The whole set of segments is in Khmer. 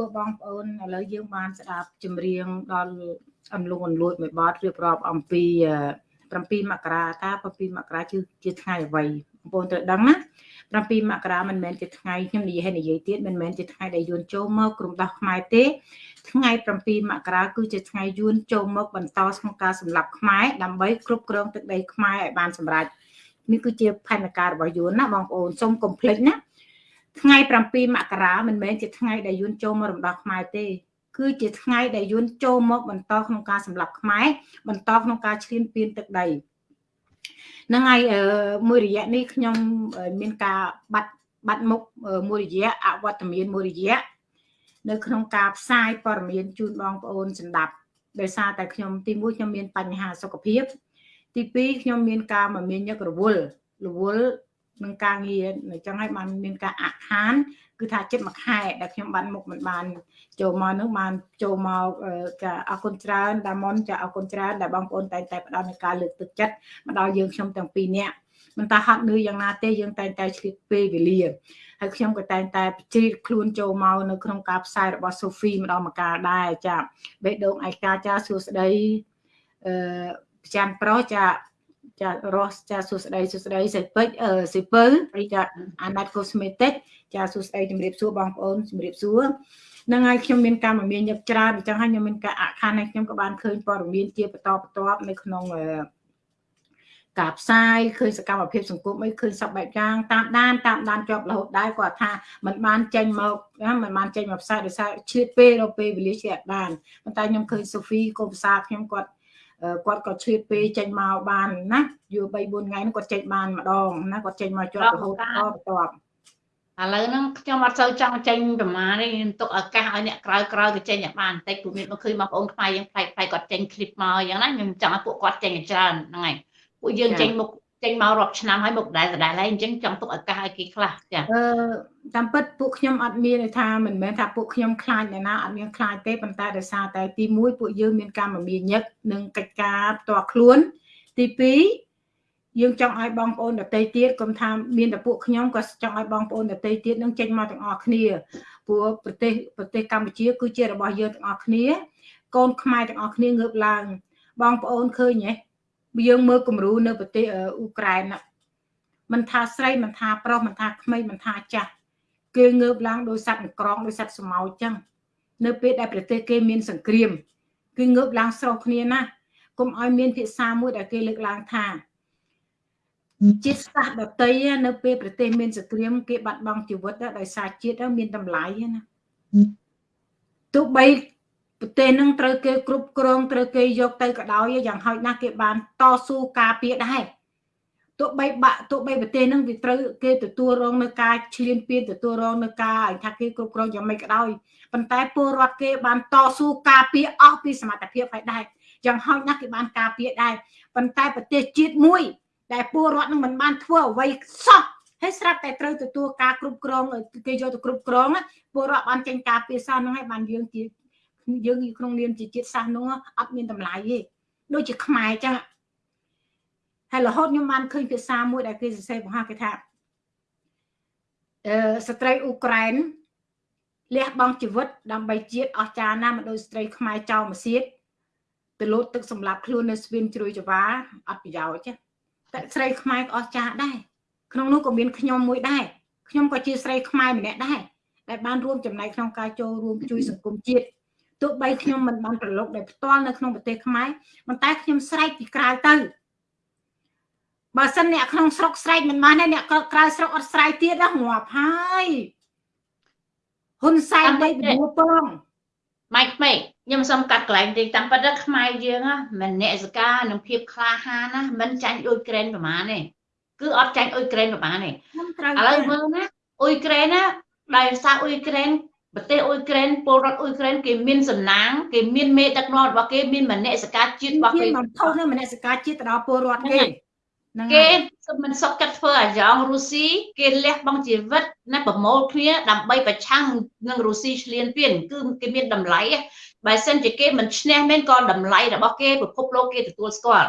ពួកបងប្អូនឥឡូវយើងបានស្ដាប់ចម្រៀងដល់អំលងអន្លួចមួយបទរៀបរាប់អំពី7មករាតើ7មករាគឺជាថ្ងៃអ្វីបងប្អូនត្រូវដឹងណា7មករាមិនមែនជាថ្ងៃខ្ញុំនិយាយឲ្យនិយាយទៀតមិនមែនជាថ្ងៃដែលយួនចូលមកក្រុមដោះខ្មែរទេ ថ្ងៃ7មករាគឺជាថ្ងៃយួនចូលមកបន្តក្នុងការសម្លាប់ខ្មែរដើម្បីគ្រប់គ្រងទឹកដីខ្មែរឲ្យបានសម្រេចនេះគឺជាផែនការរបស់យួនណាបងប្អូនសូមកុំភ្លេចណា ថ្ងៃ7មករាមិនមែនជាថ្ងៃដែលយួនចូលមករំដោះខ្មែរទេគឺជាថ្ងៃដែលយួនចូលមកបន្តក្នុងការសម្លាប់ខ្មែរបន្តក្នុងការឈ្លានពានទឹកដីហ្នឹងហើយមួយរយៈនេះខ្ញុំមានការបាត់បាត់មុខមួយរយៈអវត្តមានមួយរយៈនៅក្នុងការផ្សាយព័ត៌មានជូនបងប្អូនសម្ដាប់ដោយសារតែខ្ញុំទីមួយខ្ញុំមានបញ្ហាសុខភាព ទីពីរខ្ញុំមានការមមាញឹករវល់រវល់ នឹងការងារអញ្ចឹងហើយបានមានការអាក់ខាន គឺថាចិត្តមួយខែដែលខ្ញុំបានមុខមិនបាន ចូលមកនឹងបានចូលមកចាអរគុណច្រើនដាមុនចាអរគុណច្រើនដែលបងប្អូនតែងតែផ្ដល់នូវការលើកទឹកចិត្តមកដល់យើងខ្ញុំទាំងពីរនាក់មិនថាហត់នឿយយ៉ាងណាទេយើងតែងតែឆ្លៀតពេលវេលាហើយខ្ញុំក៏តែងតែជ្រៀតខ្លួនចូលមកនៅក្នុងការផ្សាយរបស់ Sophie ម្ដងម្កាលដែរចាបេះដូងឯកាចាសួស្ដីអឺចាន់ប្រុសចា ចារស់ចាសួស្ដីសួស្ដីសិពេចអឺសិពៅចាអាណាត់កូស្មេតិកចាសួស្ដីជំរាបសួរបងប្អូនជំរាបសួរនឹងហើយខ្ញុំមានការមមាញឹកច្រើនអញ្ចឹងហើយខ្ញុំមានការអខានហើយខ្ញុំក៏បានឃើញព័ត៌មានជាបន្តបន្ទាប់នៅក្នុងការផ្សាយឃើញសកម្មភាពសង្គមអីឃើញសពបែបយ៉ាងតាមដានតាមដានជាប់រហូតដែរគាត់ថាมันបានចេញមកណាมันបានចេញមកផ្សាយដោយសារឈឺពេលដល់ពេលវេលាជាអត់បានប៉ុន្តែខ្ញុំឃើញសូហ្វីកូភាសាខ្ញុំគាត់ គាត់ក៏ឈឺពេលចេញមកបានណាយូរ3 4ថ្ងៃហ្នឹងគាត់ចេញបានម្ដងណាគាត់ចេញមកជាប់រហូតបន្តបន្តឥឡូវហ្នឹងខ្ញុំអត់សូវចង់ចេញប្រមាណទេខ្ញុំទុកឱកាសឲ្យអ្នកក្រៅក្រៅទៅចេញឲ្យបានបន្តិចព្រោះមានមកឃើញបងប្អូនខ្មែរយើងផ្លែកផ្លែកគាត់ចេញឃ្លីបមកអញ្ចឹងណាខ្ញុំចង់ឲ្យពួកគាត់ចេញច្រើនហ្នឹងហើយពួកយើងចេញមុខ ចេញមករាប់ឆ្នាំហើយមុខដែរដដែលហើយអញ្ចឹងចង់ទុកឱកាសឲ្យគេខ្លះចាអឺតាមពិតពួកខ្ញុំអត់មានថាមិនមែនថាពួកខ្ញុំខ្លាចអ្នកណាអត់មានខ្លាចទេប៉ុន្តែដោយសារតែទី1ពួកយើងមានការមមាញឹកនិងកិច្ចការផ្ទាល់ខ្លួន ទី2យើងចង់ឲ្យបងប្អូនដតីទៀតកុំថាមានតែពួកខ្ញុំក៏ចង់ឲ្យបងប្អូនដតីទៀតនឹងចេញមកទាំងអស់គ្នាព្រោះប្រទេសប្រទេសកម្ពុជា គឺជារបស់យើងទាំងអស់គ្នា កូនខ្មែរទាំងអស់គ្នាងើបឡើងបងប្អូនឃើញទេ យើងមើលគំរូនៅប្រទេសអ៊ុក្រែនមិនថាស្រីមិនថាប្រុសមិនថាក្មេងមិនថាចាស់គេងើបឡើងដោយសត្វក្រងដោយសត្វស្មៅចឹងនៅពេលដែលប្រទេសគេមានសង្គ្រាមគឺងើបឡើងស្រោះគ្នាណាកុំឲ្យមានភាសាមួយដែលគេលើកឡើងថាជាតិសាសន៍ដតីនៅពេលប្រទេសមានសង្គ្រាមគេបាត់បង់ជីវិតដោយសារជាតិមានតម្លៃណាទោះបី ប្រទេសនឹងត្រូវគេគ្រប់គ្រងត្រូវគេយកទៅក៏ដោយយ៉ាងហោចណាស់គេបានតស៊ូការពារដែរទោះបីបាក់ទោះបីប្រទេសនឹងវាត្រូវគេទទួលរងនៅការឈ្លានពានទទួលរងនៅការឲ្យថាគេគ្រប់គ្រងយ៉ាងម៉េចក៏ដោយប៉ុន្តែពលរដ្ឋគេបានតស៊ូការពារអស់ពីសមត្ថភាពហើយដែរយ៉ាងហោចណាស់គេបានការពារដែរប៉ុន្តែប្រទេសជាតិមួយ ដែលពលរដ្ឋនឹងមិនបានធ្វើអ្វីសោះហើយស្រាប់តែត្រូវទទួលការគ្រប់គ្រងគេយកទៅគ្រប់គ្រងពលរដ្ឋបានចេញការពារសោះហ្នឹងហើយបានយើងជា យើងក្នុងនាមជាជាតិសាសន៍នោះអត់មានតម្លៃទេដូចជាខ្មែរចឹងហើយរហូតខ្ញុំបានឃើញភាសាមួយដែលគេសរសេរបង្ហាគេថាអឺស្ត្រីអ៊ុក្រែនលះបង់ជីវិតដើម្បីជាតិអស្ចារ្យណាស់មិនដូចស្ត្រីខ្មែរចោលមកសៀតទៅលោតទឹកសម្លាប់ខ្លួននៅស្ពានជ្រួយចវាអត់ប្រយោជន៍ទេតែស្រីខ្មែរក៏អស្ចារ្យដែរក្នុងនោះក៏មានខ្ញុំមួយដែរខ្ញុំក៏ជាស្រីខ្មែរម្នាក់ដែរដែលបានរួមចំណែកក្នុងការចូលរួមជួយសង្គមជាតិ ទោះបីខ្ញុំមិនបានប្រឡូកដោយផ្ទាល់នៅក្នុងប្រទេសខ្មែរប៉ុន្តែខ្ញុំស្រែកពីក្រៅទៅបើសិនអ្នកក្នុងស្រុកស្រែកមិនបានទេអ្នកក្រៅស្រុកអត់ស្រែកទៀតណាងាប់ហើយហ៊ុនសែនបីបួពងម៉ៃក្មេកខ្ញុំសុំកាត់កន្លែងតិចតាមពិតខ្មែរយើងមិនអ្នកសកានឹងភាពក្លាហានណាមិនចាញ់អ៊ុយក្រែនប្រហែលទេគឺអត់ចាញ់អ៊ុយក្រែនប្រហែលទេឥឡូវមើលណាអ៊ុយក្រែនណាដោយសារអ៊ុយក្រែន ប្រទេសអ៊ុយក្រែនពលរដ្ឋអ៊ុយក្រែនគេមានសំណាងគេមានមេដឹកនាំរបស់គេមានមនសិការជាតិរបស់គេមិនថោនៅមនសិការជាតិទៅដល់ពលរដ្ឋគេគេមិនសុខចិត្តធ្វើអាយ៉ងរុស្ស៊ីគេលះបង់ជីវិតណាប្រមូលគ្នាដើម្បីប្រឆាំងនឹងរុស្ស៊ីឈ្លានពានគឺគេមានតម្លៃបើសិនជាគេមិនឈ្នះមែនក៏តម្លៃរបស់គេពិភពលោកគេទទួលស្គាល់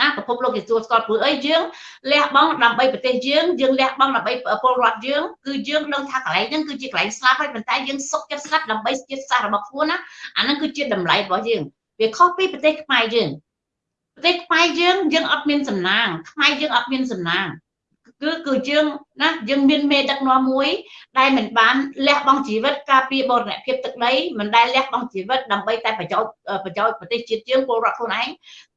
ណាប្រភពលោកគេស្គាល់ស្គាល់ព្រោះអីយើងលះបង់ដើម្បីប្រទេសយើងយើងលះបង់ដើម្បីពលរដ្ឋយើងគឺយើងដឹងថាកន្លែងហ្នឹងគឺជាកន្លែងស្លាប់ហើយប៉ុន្តែយើងសុខចិត្តស្លាប់ដើម្បីជាតិសាសន៍របស់ខ្លួនណាអាហ្នឹងគឺជាតម្លៃរបស់យើងវាខុសពីប្រទេសខ្មែរយើងប្រទេសខ្មែរយើងយើងអត់មានសំណាងខ្មែរយើងអត់មានសំណាង គឺគឺយើងណាយើងមានមេដឹកនាំមួយ ដែលមិនបានលះបង់ជីវិតការពារបរណភាពទឹកដីមិនដែលលះបង់ជីវិតដើម្បីតែប្រយោជន៍ប្រយោជន៍ប្រទេសជាតិយើងពលរដ្ឋខ្លួនឯង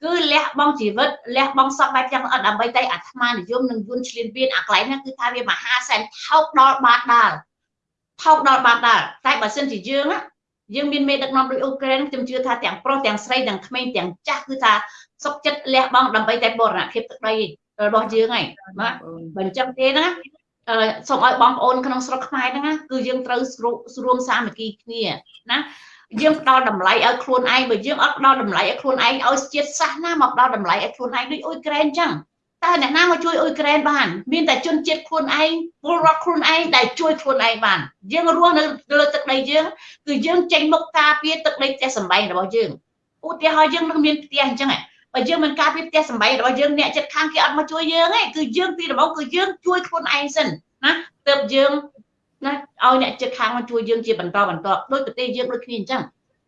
គឺលះបង់ជីវិតលះបង់សពបែបយ៉ាងអត់ដើម្បីតែអាត្មានិយមនឹងយួនឆ្លៀនពៀនអាកន្លែងហ្នឹងគឺថាវាមហាសែនថោកដល់បាតដាល់ថោកដល់បាតដាល់តែបើសិនជាយើងយើងមានមេដឹកនាំដូចអ៊ុក្រែនខ្ញុំជឿថាទាំងប្រុសទាំងស្រីទាំងក្មេងទាំងចាស់គឺថាសុខចិត្តលះបង់ដើម្បីតែបរណភាពទឹកដី របស់យើងហើយបាទបើអញ្ចឹងទេណាសូមឲ្យបងប្អូនក្នុងស្រុកខ្មែរហ្នឹងគឺយើងត្រូវស្រួមសាមគ្គីគ្នាណាយើងផ្ដល់តម្លៃឲ្យខ្លួនឯងបើយើងអត់ផ្ដល់តម្លៃឲ្យខ្លួនឯងឲ្យជាតិសាសន៍ណាមកផ្ដល់តម្លៃឲ្យខ្លួនឯងដូចអ៊ុយក្រែនអញ្ចឹងតើអ្នកណាមកជួយអ៊ុយក្រែនបាន មានតែជនជាតិខ្លួនឯងពលរដ្ឋខ្លួនឯងដែលជួយខ្លួនឯងបាន យើងរស់នៅលើទឹកដីយើងគឺយើងចេញមុខការពារទឹកដីផ្ទះសម្បែងរបស់យើងឧទាហរណ៍យើងនឹងមានផ្ទះអញ្ចឹង បើយើងមិនការពារផ្ទះសម្បែងរបស់យើងអ្នកចិត្តខាងគេអត់មកជួយយើងទេគឺយើងពីដំបូងគឺយើងជួយខ្លួនឯងសិនណាទើបយើងណាឲ្យអ្នកចិត្តខាងមកជួយយើងជាបន្តបន្តដូចប្រទេសយើងដូចគ្នាអញ្ចឹង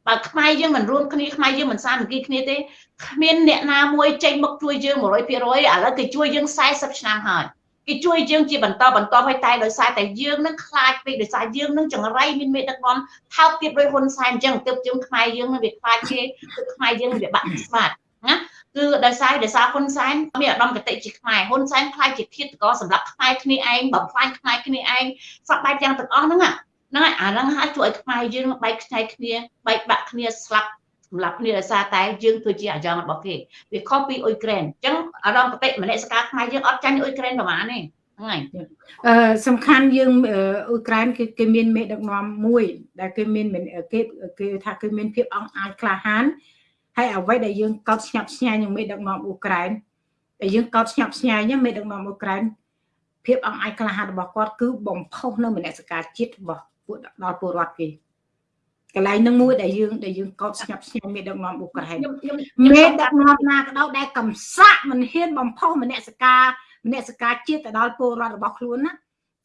បើខ្មែរយើងមិនរួមគ្នាខ្មែរយើងមិនសាមគ្គីគ្នាទេគ្មានអ្នកណាមួយចេញមកជួយយើង100%ឥឡូវគេជួយយើង40ឆ្នាំហើយគេជួយយើងជាបន្តបន្តឲ្យតែដោយសារតែយើងនឹងខ្លាចពេកដោយសារយើងនឹងចង្រៃមានមេដឹកនាំថោកទៀតដោយហ៊ុនសែនអញ្ចឹងទើបយើងខ្មែរយើងនឹងវាខ្លាចគេគឺខ្មែរយើងវាបាក់ស្មាតណា គឺដោយសារដោយសារហ៊ុនសែនមានឧត្តមគតិជាខ្មែរហ៊ុនសែនខ្លាចជាឃាតករសម្រាប់ខ្មែរគ្នាឯងបំផ្លាញខ្មែរគ្នាឯងសពបែបយ៉ាងទាំងអស់ហ្នឹងហ្នឹងហើយអាហ្នឹងហើយជួយឲ្យខ្មែរយើងបែកខ្ញែកគ្នាបែកបាក់គ្នាស្លាប់សម្រាប់គ្នាដោយសារតែយើងធ្វើជាអាយ៉ងរបស់គេវាខុសពីអ៊ុយក្រែនអញ្ចឹងអារម្មណ៍កតិមនសិការខ្មែរយើងអត់ចាញ់អ៊ុយក្រែនប្រហែលទេហ្នឹងហើយអឺសំខាន់យើងអ៊ុយក្រែនគេគេមានមេដឹកនាំមួយ ដែលគេមានគេគេថាគេមានភាពអង្អាចក្លាហាន ហើយអ្វីដែលយើងកោតស្ញប់ស្ញែងនឹងមេដឹកនាំអ៊ុក្រែនដែលយើងកោតស្ញប់ស្ញែងមេដឹកនាំអ៊ុក្រែនភាពអង្អាចក្លាហានរបស់គាត់គឺបំផុសនៅមនសិការជាតិរបស់ពួកដល់ពលរដ្ឋគេកន្លែងនឹងមួយដែលយើងដែលយើងកោតស្ញប់ស្ញែងមេដឹកនាំអ៊ុក្រែនមេដឹកនាំណាក៏ដោយដែលកំសាក់មិនហ៊ានបំផុសមនសិការមនសិការជាតិទៅដល់ពលរដ្ឋរបស់ខ្លួនណា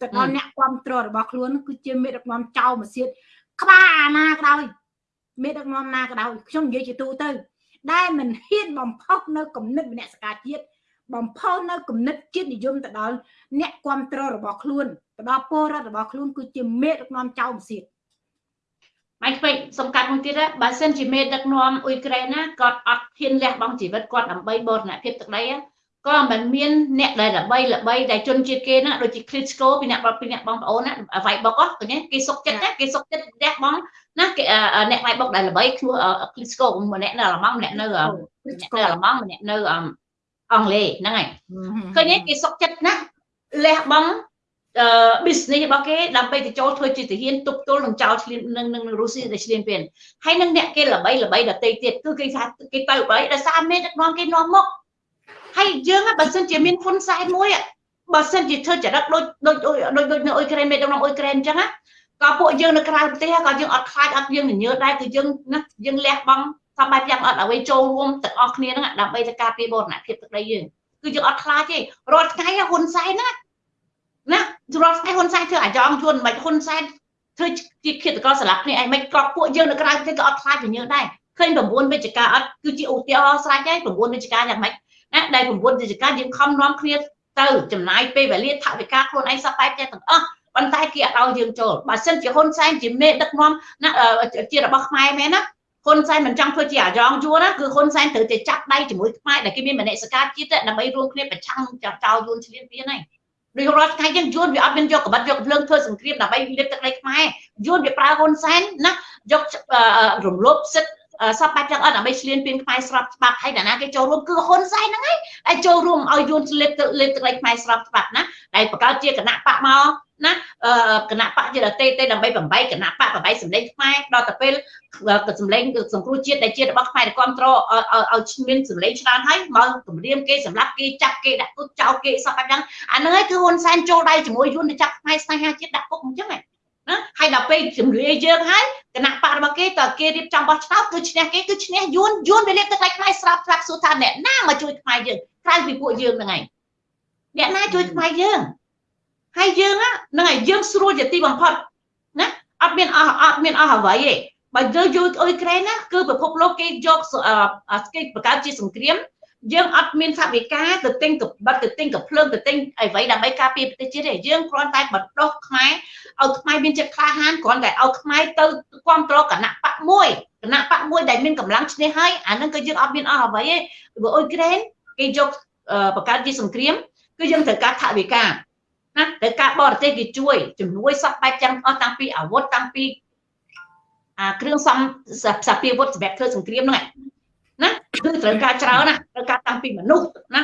ទៅដល់អ្នកគ្រប់គ្រងរបស់ខ្លួនគឺជាមេដឹកនាំចៅមកសៀតក្បាលអាណាក៏ដោយ មេដឹកនាំណាក៏ដោយខ្ញុំនិយាយជាទូទៅ ដែលមិនហ៊ានបំផុសនៅគំនិតមនសិការជាតិបំផុសនៅគំនិតជាតិនិយមទៅដល់អ្នកគ្រប់គ្រងរបស់ខ្លួនទៅដល់ពលរដ្ឋរបស់ខ្លួនគឺជាមេដឹកនាំចៅមសៀតម៉ៃពេកសំកាត់មួយទៀតបើសិនជាមេដឹកនាំអ៊ុយក្រែនណាគាត់អត់ហ៊ានលះបង់ជីវិតគាត់ដើម្បីបរណភាពទឹកដី ក៏មិនមានអ្នកដែលល្បីល្បីដែលជនជាតិគេណាដូចជា Klitschko ពីអ្នកពីអ្នកបងប្អូនណាវាយបុកឃើញគេសុកចិត្តណាគេសុកចិត្តលះបង់ណាគេអ្នកវាយបុកដែលល្បីឈ្មោះ Klitschko ម្នាក់នៅអាល្លឺម៉ង់ម្នាក់នៅម្នាក់នៅអាល្លឺម៉ង់ម្នាក់នៅអង់គ្លេសហ្នឹងហើយឃើញគេសុកចិត្តណាលះបង់អឺ business របស់គេដើម្បីទៅចូលធ្វើជាទាហានទប់ទល់នឹងចោលឆ្លៀននឹងនឹងរុស្ស៊ីដែលឆ្លៀនពៀនហើយនឹងអ្នកគេល្បីល្បីដតេទៀតគឺគេថាគេទៅបីដោយសារមេដឹកនាំគេនាំមក ហើយយើងបើសិនជាមានហ៊ុនសែនមួយបើសិនជាធ្វើចរិតដូចដូចដូចដូចនៅអ៊ុយក្រែនមេដឹកនាំអ៊ុយក្រែនអញ្ចឹងណាក៏ពួកយើងនៅក្រៅប្រទេសក៏យើងអត់ខ្លាចអត់យើងញញើដែរគឺយើងណាយើងលះបង់សបែបយ៉ាងអត់អ្វីចូលរួមទាំងអស់គ្នាហ្នឹងដើម្បីទៅការពារបរណភាពទឹកដីយើងគឺយើងអត់ខ្លាចទេរាល់ថ្ងៃហ៊ុនសែនណាណារាល់ថ្ងៃហ៊ុនសែនធ្វើអាយ៉ងជួនមិនហ៊ុនសែនធ្វើជាឃាតករស្លាប់គ្នាឯងមិនក៏ពួកយើងនៅក្រៅប្រទេសក៏អត់ខ្លាចពីយើងដែរឃើញ9វិជ្ជការអត់គឺជាឧទាហរណ៍ស្រេចហើយ9វិជ្ជការយ៉ាងម៉េច ណាដែល9វិជ្ជការយើងខំនាំគ្នាទៅចំណាយពេលវេលាថវិកាខ្លួនឯងសពបែបទាំងអស់ប៉ុន្តែគេអត់ឲ្យយើងចូលបើសិនជាហ៊ុនសែនជាមេដឹកនាំណាជារបស់ខ្មែរមែនណាហ៊ុនសែនមិនចង់ធ្វើជាអាយ៉ងយួនណាគឺហ៊ុនសែនត្រូវតែចាប់ដៃជាមួយខ្មែរដែលគេមានមនសិការជាតិដើម្បីរួមគ្នាប្រឆាំងចោលយួនឆ្លៀនពៀនហើយដូចរាល់ថ្ងៃយើងយួនវាអត់មានយកកបិតយកភ្លើងធ្វើសង្គ្រាមដើម្បីលាបទឹកដីខ្មែរយួនវាប្រើហ៊ុនសែនណាយករំលោភសិទ្ធិ សពបែបយ៉ាងអត់ដើម្បីឆ្លៀនពៀនខ្មែរស្របច្បាប់ហើយតាណាគេចូលរួមគឺហ៊ុនសែនហ្នឹងហើយដែលចូលរួមឲ្យយួនលេបលេបទឹកដីខ្មែរស្របច្បាប់ណាដែលបង្កើតជាគណៈបកមកណាគណៈបកជាតេតេដើម្បីបំបីគណៈបកបំបីសម្លេងខ្មែរដល់ទៅពេលសម្លេងសង្គ្រោះជាតិដែលជារបស់ខ្មែរគ្រប់គ្រងឲ្យមានសម្លេងច្រើនហើយមកគម្រាមគេសម្រាប់គេចាប់គេដាក់គុកចោលគេសពបែបយ៉ាងអាហ្នឹងហើយគឺហ៊ុនសែនចូលដៃជាមួយយួនទៅចាប់ខ្មែរស្នេហាជាតិដាក់គុកអញ្ចឹងហ៎ ណាហើយដល់ពេលជំរាយើងហើយគណៈបករបស់គេតើគេរៀបចំបោះឆ្នោតគឺឈ្នះគេគឺឈ្នះយួនយួនវាលេបទឹកដៃខ្មែរស្រាប់ស្រាប់សួរថាអ្នកណាមកជួយខ្មែរយើងក្រៅពីពួកយើងហ្នឹងឯងអ្នកណាជួយខ្មែរយើងហើយយើងហ្នឹងហើយយើងស្រួលជាទីបំផុតណាអត់មានអស់អត់មានអស់អ្វីទេបើយើងយកអ៊ុយក្រែនណាគឺពិភពលោកគេយកគេបង្កើតជាសង្គ្រាម យើងអត់មានថាវិការទៅទិញកបិតទៅទិញកភ្លើងទៅទិញអ្វីដើម្បីការពារប្រទេសជាតិទេយើងគ្រាន់តែបណ្ដុះខ្មែរឲ្យខ្មែរមានចិត្តក្លាហានគ្រាន់តែឲ្យខ្មែរទៅគ្រប់គ្រងគណៈបកមួយគណៈបកមួយដែលមានកម្លាំងឈ្នះហើយអានឹងគឺយើងអត់មានអស់អ្វីទេព្រោះអ៊ុយក្រែនគេយកបង្កើតជាសង្គ្រាមគឺយើងត្រូវការថាវិការណាត្រូវការបរទេសគេជួយជំនួយសពបែបចឹងអស់តាំងពីអាវុធតាំងពីអាគ្រឿងសំសាពាវុធសម្រាប់ធ្វើសង្គ្រាមហ្នឹង ណាគឺត្រូវការច្រើនណាត្រូវការតាំងពីមនុស្សណា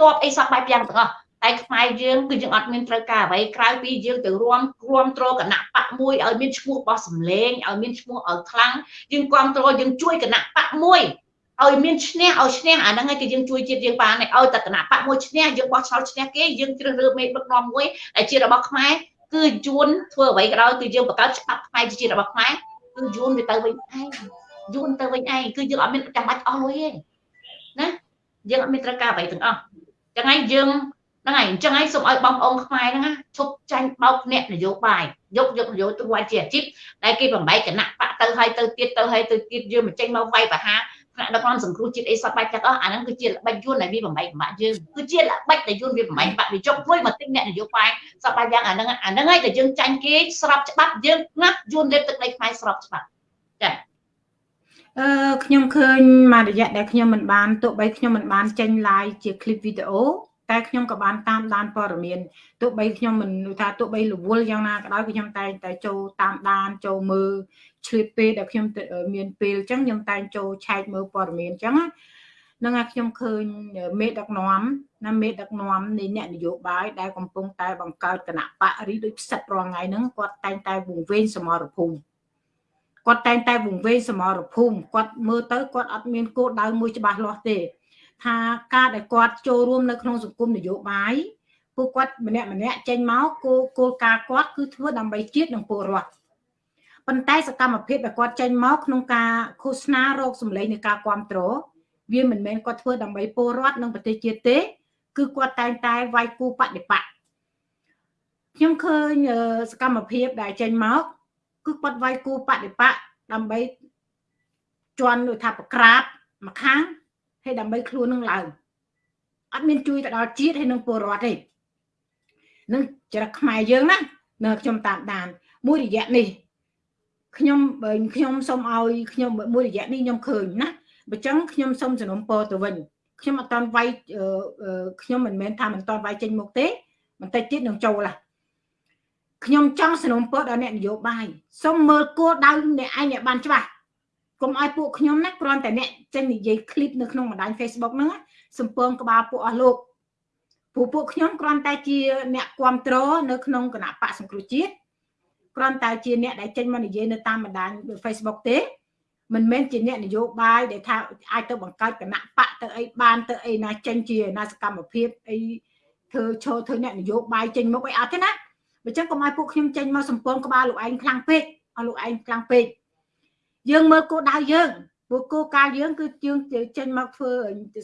តបអីសពបែបយ៉ាងទាំងអស់តែខ្មែរយើងគឺយើងអត់មានត្រូវការអ្វីក្រៅពីយើងទៅរួមគ្រប់គ្រងគណៈបកមួយឲ្យមានឈ្មោះបោះសម្លេងឲ្យមានឈ្មោះឲ្យខ្លាំងយើងគ្រប់គ្រងយើងជួយគណៈបកមួយឲ្យមានឈ្នះឲ្យឈ្នះអាហ្នឹងឯងគឺយើងជួយជាតិយើងបានឲ្យតែគណៈបកមួយឈ្នះយើងបោះឆ្នោតឈ្នះគេយើងជ្រើសរើសមេដឹកនាំមួយដែលជារបស់ខ្មែរគឺយួនធ្វើអ្វីក៏ដោយគឺយើងបង្កើតច្បាប់ខ្មែរជារបស់ខ្មែរគឺយួនវាទៅវិញឯង យួនទៅវិញឯងគឺយើងអត់មានចាំបាច់អស់លុយទេណាយើងអត់មានត្រូវការអ្វីទាំងអស់ចឹងហើយយើងហ្នឹងហើយអញ្ចឹងហើយសូមឲ្យបងប្អូនខ្មែរហ្នឹងឈប់ចាញ់បោកអ្នកនយោបាយយកយកនយោបាយជាអាជីពដែលគេបំបែកគណៈបកទៅហើយទៅទៀតទៅហើយទៅទៀតយើងមកចេញមកវាយប្រហារថ្នាក់ដឹកនាំសង្គ្រោះជាតិអីសតបែបទាំងអស់អាហ្នឹងគឺជាល្បិចយួនដែលវាបំបែកបាក់យើងគឺជាល្បិចដែលយួនវាបំបែកបាក់វាចុកមួយមកទិញអ្នកនយោបាយសតបែបយ៉ាងអាហ្នឹងអាហ្នឹងហើយដែលយើងចាញ់គេស្របច្បាប់យើងណាយួនលេបទឹកដីខ្មែរស្របច្បាប់ចា៎ អឺខ្ញុំឃើញមួយរយៈដែលខ្ញុំមិនបានទោះបីខ្ញុំមិនបានចេញ live ជា clip វីដេអូតែខ្ញុំក៏បានតាមដានព័ត៌មានទោះបីខ្ញុំមិនថាទោះបីរវល់យ៉ាងណាក៏ដោយខ្ញុំតែងតែចូលតាមដានចូលមើលឆ្លៀតពេលដែលខ្ញុំមានពេលអញ្ចឹងខ្ញុំតែងចូលឆែកមើលព័ត៌មានអញ្ចឹងហ្នឹងហើយខ្ញុំឃើញមេដឹកនាំណាមេដឹកនាំនៃអ្នកនយោបាយដែលកំពុងតែបង្កើតគណៈបរិដូចផ្សិតរាល់ថ្ងៃហ្នឹងគាត់តែងតែវង្វេងសមរភូមិ គាត់តែងតែវង្វេងសមរភូមិគាត់មើលទៅគាត់អត់មានគោលដៅមួយច្បាស់លាស់ទេ ថាការដែលគាត់ចូលរួមនៅក្នុងសង្គមនយោបាយពួកគាត់ម្នាក់ម្នាក់ចេញមកគោលគោលការណ៍គាត់គឺធ្វើដើម្បីជាតិនិងពលរដ្ឋប៉ុន្តែសកម្មភាពដែលគាត់ចេញមកក្នុងការឃោសនារោគសម្លេងនៃការគ្រប់គ្រងវាមិនមែនគាត់ធ្វើដើម្បីពលរដ្ឋនិងប្រទេសជាតិទេ គឺគាត់តែងតែវាយគូបដិបត្តិខ្ញុំឃើញសកម្មភាពដែលចេញមក គឺគាត់វាយគូបដិបត្តិដើម្បីជន់ដូចថាប្រក្រាបមកខាងហើយដើម្បីខ្លួននឹងឡើងអត់មានជួយទៅដល់ជាតិហើយនឹងពលរដ្ឋទេនឹងចរិតខ្មែរយើងណានៅខ្ញុំតាមដាន មួយរយៈនេះខ្ញុំបើខ្ញុំសូមឲ្យខ្ញុំមួយរយៈនេះខ្ញុំឃើញណាបើចឹងខ្ញុំសូមសំណុំពរទៅវិញខ្ញុំអត់តន់វាយខ្ញុំមិនមែនថាមិនតន់វាយចេញមុខទេបន្តិចទៀតនឹងចូលឡា ខ្ញុំចង់สนับสนุนដល់អ្នកនយោបាយសូមមើលគោលដៅអ្នកឯងអ្នកបានច្បាស់កុំឲ្យពួកខ្ញុំណាគ្រាន់តែអ្នកចេញនិយាយคลิปនៅក្នុងបណ្ដាញ Facebook ហ្នឹងសំពងក្បាលពួកអស់លោកពួកពួកខ្ញុំគ្រាន់តែជាអ្នកគ្រប់គ្រងនៅក្នុងគណៈបកសង្គ្រោះជាតិគ្រាន់តែជាអ្នកដែលចេញមកនិយាយនៅតាមបណ្ដាញ Facebook ទេមិនមែនជាអ្នកនយោបាយដែលថាអាចទៅបង្កើតគណៈបកទៅអីបានទៅអីណាចេញជាណាសកម្មភាពអីធ្វើឈរធ្វើអ្នកនយោបាយចេញមុខអីអត់ទេណា បើចឹងកុំឲ្យពួកខ្ញុំចេញមកសំពងក្បាលលោកឯងខ្លាំងពេកឲ្យលោកឯងខ្លាំងពេកយើងមើលគោលដៅយើងព្រោះគោលការណ៍យើងគឺយើងចេញមកធ្វើ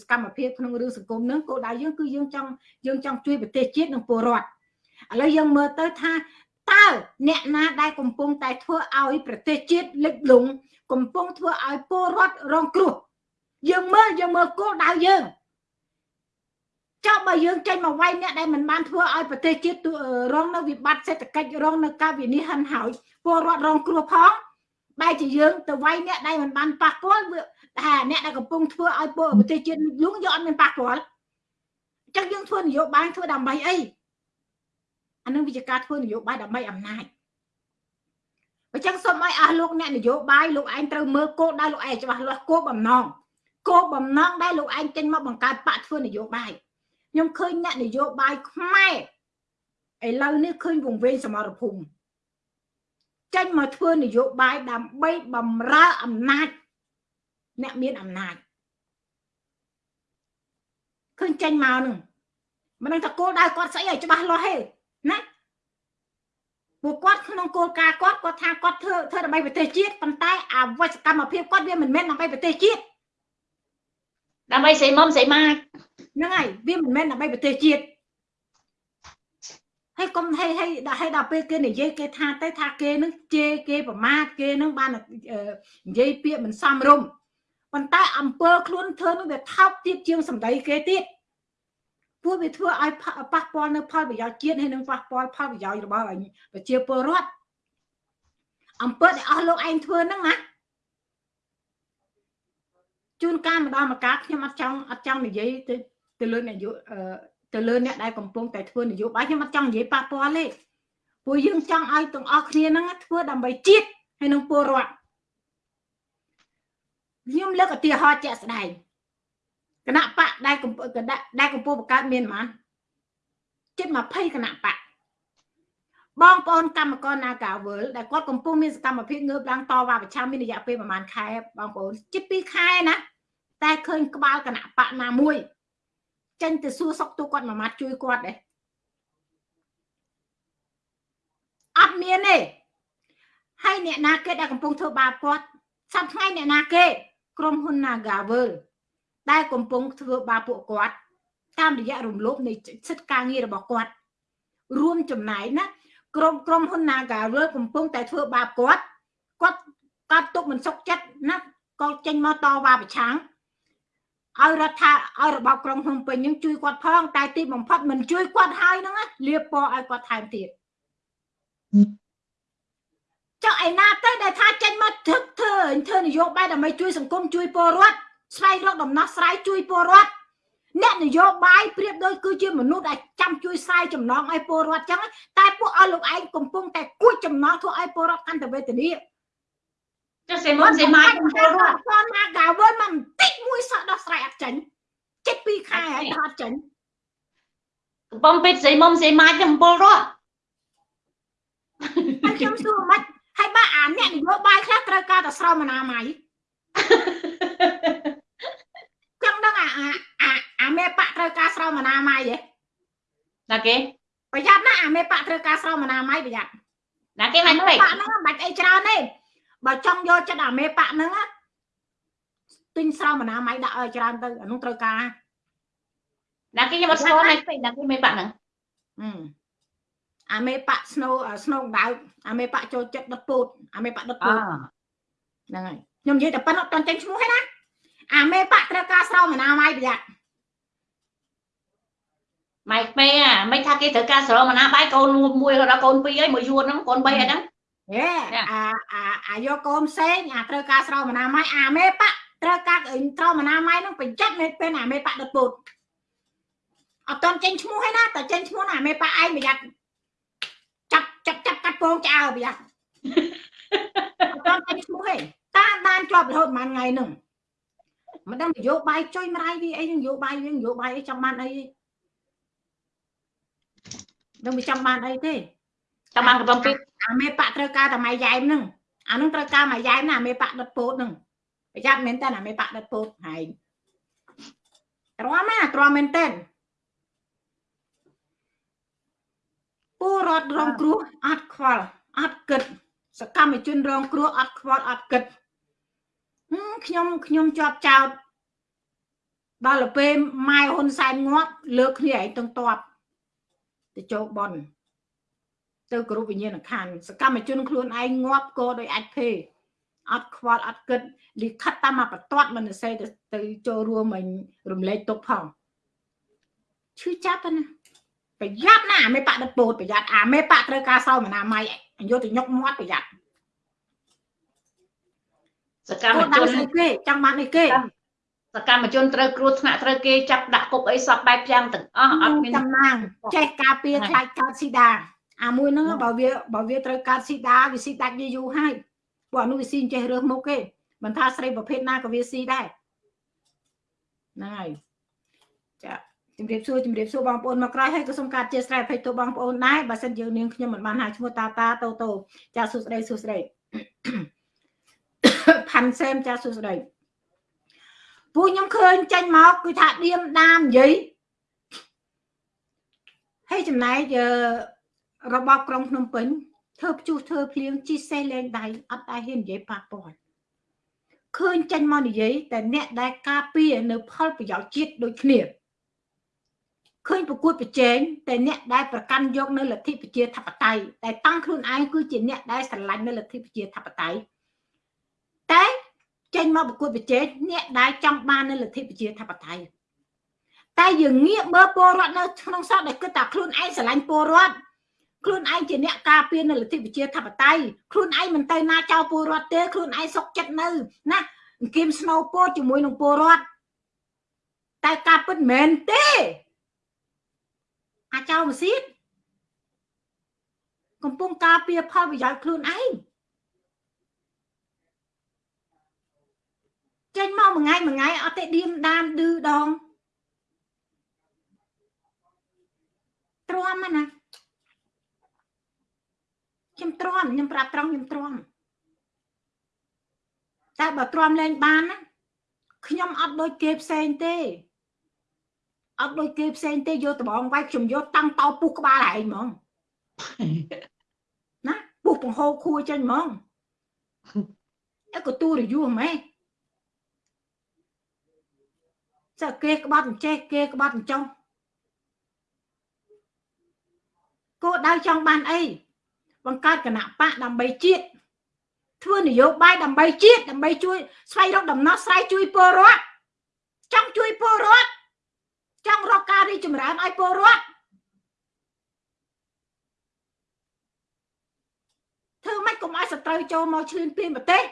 សកម្មភាពក្នុងរឿងសង្គមនឹងគោលដៅយើងគឺយើងចង់យើងចង់ជួយប្រទេសជាតិនិងពលរដ្ឋឥឡូវយើងមើលទៅថាតើអ្នកណាដែលកំពុងតែធ្វើឲ្យប្រទេសជាតិលិចលង់កំពុងធ្វើឲ្យពលរដ្ឋរងគ្រោះយើងមើលយើងមើលគោលដៅយើង ចុះបើយើងចេញមកវាយអ្នកដែលមិនបានធ្វើឲ្យប្រទេសជាតិរងនៅវិបត្តិសេដ្ឋកិច្ចរងនៅការវិនិច្ឆ័យហិនហោចពលរដ្ឋរងគ្រោះផងបែរជាយើងទៅវាយអ្នកដែលមិនបានប៉ះពាល់ថាអ្នកដែលកំពុងធ្វើឲ្យពលប្រទេសជាតិលងយកអត់មានប៉ះពាល់អញ្ចឹងយើងធ្វើនយោបាយធ្វើដើម្បីអីអានឹងវិជាការធ្វើនយោបាយដើម្បីអំណាចអញ្ចឹងសូមឲ្យអស់លោកអ្នកនយោបាយលោកឯងត្រូវមើលគោលដៅលោកឯងច្បាស់លាស់គោលបំណងគោលបំណងដែលលោកឯងចេញមកបង្កើតបកធ្វើនយោបាយ ខ្ញុំឃើញអ្នកនយោបាយខ្មែរឥឡូវនេះឃើញវង្វេងសមរភូមិចេញមកធ្វើនយោបាយដើម្បីបំរើអំណាចអ្នកមានអំណាចឃើញចេញមកនឹងមិនដឹងថាគោលដៅគាត់ស្អីឲ្យច្បាស់លាស់ទេណាពួកគាត់ក្នុងគោលការណ៍គាត់គាត់ថាគាត់ធ្វើធ្វើដើម្បីប្រទេសជាតិប៉ុន្តែអវសកម្មភាពគាត់វាមិនមែនដើម្បីប្រទេសជាតិដើម្បីស្រីមុំស្រីម៉ាច់ ហ្នឹងហើយវាមិនមែនដើម្បីប្រទេសជាតិហើយកុំហេហេដល់ហេដល់ពេលគេនិយាយគេថាទៅថាគេនឹងជេរគេប្រមាថគេនឹងបាននិយាយពាក្យមិនសមរម្យប៉ុន្តែអង្គើខ្លួនធ្វើនឹងវាថោកទៀតជាងសម្ដីគេទៀតពួកវាធ្វើឲ្យប៉ះពាល់នៅផលប្រយោជន៍ជាតិហើយនឹងប៉ះពាល់ផលប្រយោជន៍របស់ប្រជាពលរដ្ឋអង្គើដែលអស់លោកឯងធ្វើហ្នឹងណាជួនកាលម្ដងម្កាលខ្ញុំអត់ចង់អត់ចង់និយាយទៅ ទៅលើនយោទៅលើអ្នកដែលកំពុងតែធ្វើនយោបាយខ្ញុំអត់ចង់និយាយប៉ះពាល់ទេពួកយើងចង់ឲ្យទាំងអស់គ្នាហ្នឹងធ្វើដើម្បីជាតិហើយនឹងពលរដ្ឋខ្ញុំលើកឧទាហរណ៍ជាក់ស្ដែងគណៈបកដែលកំពុងដែលកំពុងបង្កើតមានហ្មងជិត20គណៈបកបងប្អូនកម្មករ Nagawal ដែលគាត់កំពុងមានសកម្មភាពងើបឡើងតវ៉ាប្រឆាំងមានរយៈពេលប្រហែលខែបងប្អូនជិត2ខែណាតែឃើញក្បាលគណៈបកណាមួយ ចេញទៅសួរសុកទូគាត់មួយម៉ាត់ជួយគាត់ដែរអត់មានទេហើយអ្នកណាគេដែលកំពុងធ្វើបាបគាត់សប្តាហ៍ថ្ងៃអ្នកណាគេក្រុមហ៊ុន Nagawal ដែលកំពុងធ្វើបាបពួកគាត់ តាមរយៈរំលោភនៃសិទ្ធិការងាររបស់គាត់ រួមចំណែកណាក្រុមក្រុមហ៊ុន Nagawal កំពុងតែធ្វើបាបគាត់គាត់គាត់ទុកមិនសុខចិត្តណាក៏ចេញមកតវ៉ាប្រឆាំង ឲ្យរដ្ឋាឲ្យរបបក្រុងភ្នំពេញនឹងជួយគាត់ផងតែទីបំផុតមិនជួយគាត់ហើយហ្នឹងលាបពណ៌ឲ្យគាត់ថែមទៀតចុះឯណាទៅដែលថាចេញមកធ្វើធ្វើធ្វើនយោបាយដើម្បីជួយសង្គមជួយពលរដ្ឋស្វែងរកដំណោះស្រាយជួយពលរដ្ឋអ្នកនយោបាយប្រៀបដូចគឺជាមនុស្សដែលចាំជួយស្រាយចំណងឲ្យពលរដ្ឋចឹងតែពួកឲ្យលោកឯងកំពុងតែគួចចំណងធ្វើឲ្យពលរដ្ឋកាន់តែវេទនា ចុះសេមុនសេម៉ាយពលរដ្ឋគាត់ណាកាវើមិនបន្តិចមួយសោះដោះស្រាយអត់ចេញចិត្តពីរខែហើយអត់ចេញកំពុងពេទ្យសេមុំសេម៉ាយទាំងពលរដ្ឋខ្ញុំសួរមិនហើយបើអាអ្នកនយោបាយខ្លះត្រូវការតែស្រោមអនាម័យចឹងដឹងអាអាអាមេបកត្រូវការស្រោមអនាម័យហ៎ណាគេប្រយ័ត្នណាអាមេបកត្រូវការស្រោមអនាម័យប្រយ័ត្នណាគេមិនពេកបកហ្នឹងមិនបាច់អីច្រើនទេ បើចង់យកចិត្តអាមេបកហ្នឹងទិញស្រោមអនាម័យដាក់ឲ្យច្រើនទៅអានោះត្រូវការណាគេខ្ញុំអត់ស្គាល់ណាពេកណាគេមេបកហ្នឹងអាមេបកស្នូស្នូដៅអាមេបកចូលចិត្តដុតពូតអាមេបកដុតពូតហ្នឹងហើយខ្ញុំនិយាយតែប៉ុណ្ណឹងអត់ទាន់ចេញឈ្មោះទេណាអាមេបកត្រូវការស្រោមអនាម័យប្រយ័ត្នម៉ៃពេអាមិនថាគេត្រូវការស្រោមអនាម័យកូនមួយដល់កូនពីរហើយមួយយួនហ្នឹងកូន3ហើយហ្នឹង ហេអាអាអាយកកូនផ្សេងអាត្រូវការស្រោមអនាម័យអាមេបកត្រូវការស្រោមអនាម័យហ្នឹងប្រយ័ត្នមិនពេលអាមេបកដុតពូតអត់ទាន់ចេញឈ្មោះទេណាតែចេញឈ្មោះណាអាមេបកឯងប្រយ័ត្នចាប់ចាប់ចាប់កាត់ពងចោលប្រយ័ត្នអត់ទាន់ចេញឈ្មោះទេតាមដានជាប់រហូតប៉ុន្មានថ្ងៃហ្នឹងមិនដឹងនយោបាយចុយម្ដាយវាអីនយោបាយវានយោបាយអីចង់បានអីដឹងវាចង់បានអីទេ ចង់បានកំពុងអាមេបកត្រូវការតែម៉ៃយ៉ែមហ្នឹងអានោះត្រូវការម៉ៃយ៉ែមណាអាមេបកដុតពោតហ្នឹងប្រយ័ត្នមែនតើអាមេបកដុតពោតហើយទ្រាំណាទ្រាំមែនតើពលរដ្ឋរងគ្រោះអត់ខ្វល់អត់គិត សកម្មជនរងគ្រោះអត់ខ្វល់អត់គិតខ្ញុំខ្ញុំជាប់ចោតដល់ទៅពេលម៉ែហ៊ុនសែនងាប់លើកគ្នាឯងទាំងតបទៅចូលបន ទៅគោរពវិញ្ញាណក្ខន្ធសកម្មជនខ្លួនឯងងាប់ក៏ដោយអាចភេអត់ខ្វល់អត់គិតលិខិតតាមមកបន្ទាត់មនសេទៅទៅចូលរួមមិញរំលែកទុកផងឈឺចាប់ណាប្រយ័ត្នណាមេបកដិតពោតប្រយ័ត្នអាមេបកត្រូវការសោមណាម៉ៃយកទៅញុកមាត់ប្រយ័ត្នសកម្មជនគេចង់បានអីគេសកម្មជនត្រូវគ្រោះថ្នាក់ត្រូវគេចាប់ដាក់គុកអីសពបែបយ៉ាងទាំងអស់អត់មានចំណាងចេះការពារខ្លាចកើតស៊ីដា អាមួយហ្នឹងបើវាបើវាត្រូវកើតស៊ីដាវាស៊ីដាច់យូរយូរហើយព្រោះអានោះវាស៊ីចេះរើសមុខគេមិនថាស្រីប្រភេទណាក៏វាស៊ីដែរហ្នឹងហើយចាជំរាបសួរជំរាបសួរបងប្អូនមកក្រោយហើយក៏សូមកាត់ជាស្រ័យភ័យទោសបងប្អូនដែរបើសិនយើងនាងខ្ញុំមិនបានហៅឈ្មោះតាតាតូតូចាសួស្ដីសួស្ដីផាន់សែមចាសួស្ដីពូខ្ញុំឃើញចេញមកគឺថាឌៀមដាមនិយាយហើយចំណែក របបក្រុងភ្នំពេញធ្វើព្យុះធ្វើភ្លៀងជីសេះលែងដៃអត់ដែរហ៊ាននិយាយប៉ះពាល់ឃើញចេញមកនិយាយតែអ្នកដែលការពារនៅផលប្រយោជន៍ជាតិដូចគ្នាឃើញប្រកួតប្រជែងតែអ្នកដែលប្រកាន់យកនៅលទ្ធិប្រជាធិបតេយ្យតែតាំងខ្លួនឯងគឺជាអ្នកដែលស្រឡាញ់នៅលទ្ធិប្រជាធិបតេយ្យតែចេញមកប្រកួតប្រជែងអ្នកដែលចង់បាននៅលទ្ធិប្រជាធិបតេយ្យតែយើងងាកមើលពលរដ្ឋនៅក្នុងស្រុកដែលគិតថាខ្លួនឯងស្រឡាញ់ពលរដ្ឋ ខ្លួនឯងជាអ្នកការពារនៅលទ្ធិប្រជាធិបតេយ្យខ្លួនឯងមិនទៅណាចោលពលរដ្ឋទេខ្លួនឯងសុកចិត្តនៅណាអង្គមស្នូពោជាមួយនឹងពលរដ្ឋតែការពិតមិនមែនទេអាចោលម៉ាស៊ីនកំពុងការពារផលប្រយោជន៍ខ្លួនឯងចេញមកមួយថ្ងៃមួយថ្ងៃអត់ទេឌៀមដានឌឺដងទ្រាំណា ខ្ញុំទ្រាំខ្ញុំប្រាប់ត្រង់ខ្ញុំទ្រាំតែបើទ្រាំលែងបានណាខ្ញុំអត់ដូចគេផ្សេងទេអត់ដូចគេផ្សេងទេយកដបងវាយខ្ញុំយកតាំងតោពុះក្បាលឯងហ្មងណាពុះបង្ហូរខួរចេញហ្មងអើក៏ទូរយូហ្មែចាគេក្បត់អញ្ចេះគេក្បត់អញ្ចោះគោដៅចង់បានអី បង្កើតគណៈបកដើម្បីជាតិធ្វើនយោបាយដើម្បីជាតិដើម្បីជួយស្វែងរកដំណោះស្រាយជួយពលរដ្ឋចង់ជួយពលរដ្ឋចង់រកការរីចម្រើនឲ្យពលរដ្ឋធ្វើម៉េចកុំឲ្យសត្រូវចូលមកឈ្លានពានប្រទេស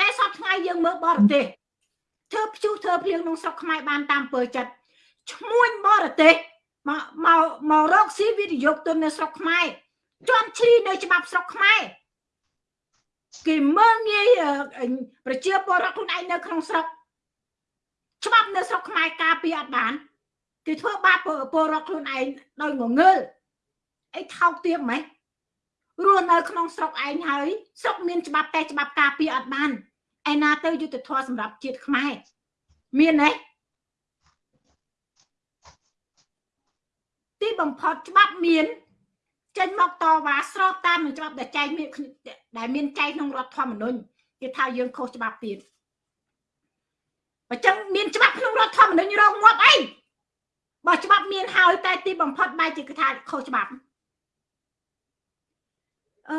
តែសពថ្ងៃយើងមើលបរទេសធ្វើព្យុះធ្វើភ្លៀងក្នុងស្រុកខ្មែរបានតាមពើចិត្តឈ្មួញបរទេសមកមកមករកស៊ីវិនិយោគទុននៅស្រុកខ្មែរ ជន់ឈ្លីនៅច្បាប់ស្រុកខ្មែរគេមើលងាយប្រជាពលរដ្ឋខ្លួនឯងនៅក្នុងស្រុកច្បាប់នៅស្រុកខ្មែរការពារអត់បានគេធ្វើបាបពលរដ្ឋខ្លួនឯងដោយងងើលអីថោកទាបម៉េចរស់នៅក្នុងស្រុកឯងហើយស្រុកមានច្បាប់តែច្បាប់ការពារអត់បានឯណាទៅយុទ្ធធម៌សម្រាប់ជាតិខ្មែរមានទេទីបំផុតច្បាប់មាន ចេញមកតវ៉ាស្របតាមនឹងច្បាប់ដែលចែងមានដែលមានចែងក្នុងរដ្ឋធម្មនុញ្ញគេថាយើងខុសច្បាប់ទៀតបើចឹងមានច្បាប់ក្នុងរដ្ឋធម្មនុញ្ញរងងាប់អីបើច្បាប់មានហើយតែទីបំផុតបែរជាគេថាខុសច្បាប់អឺ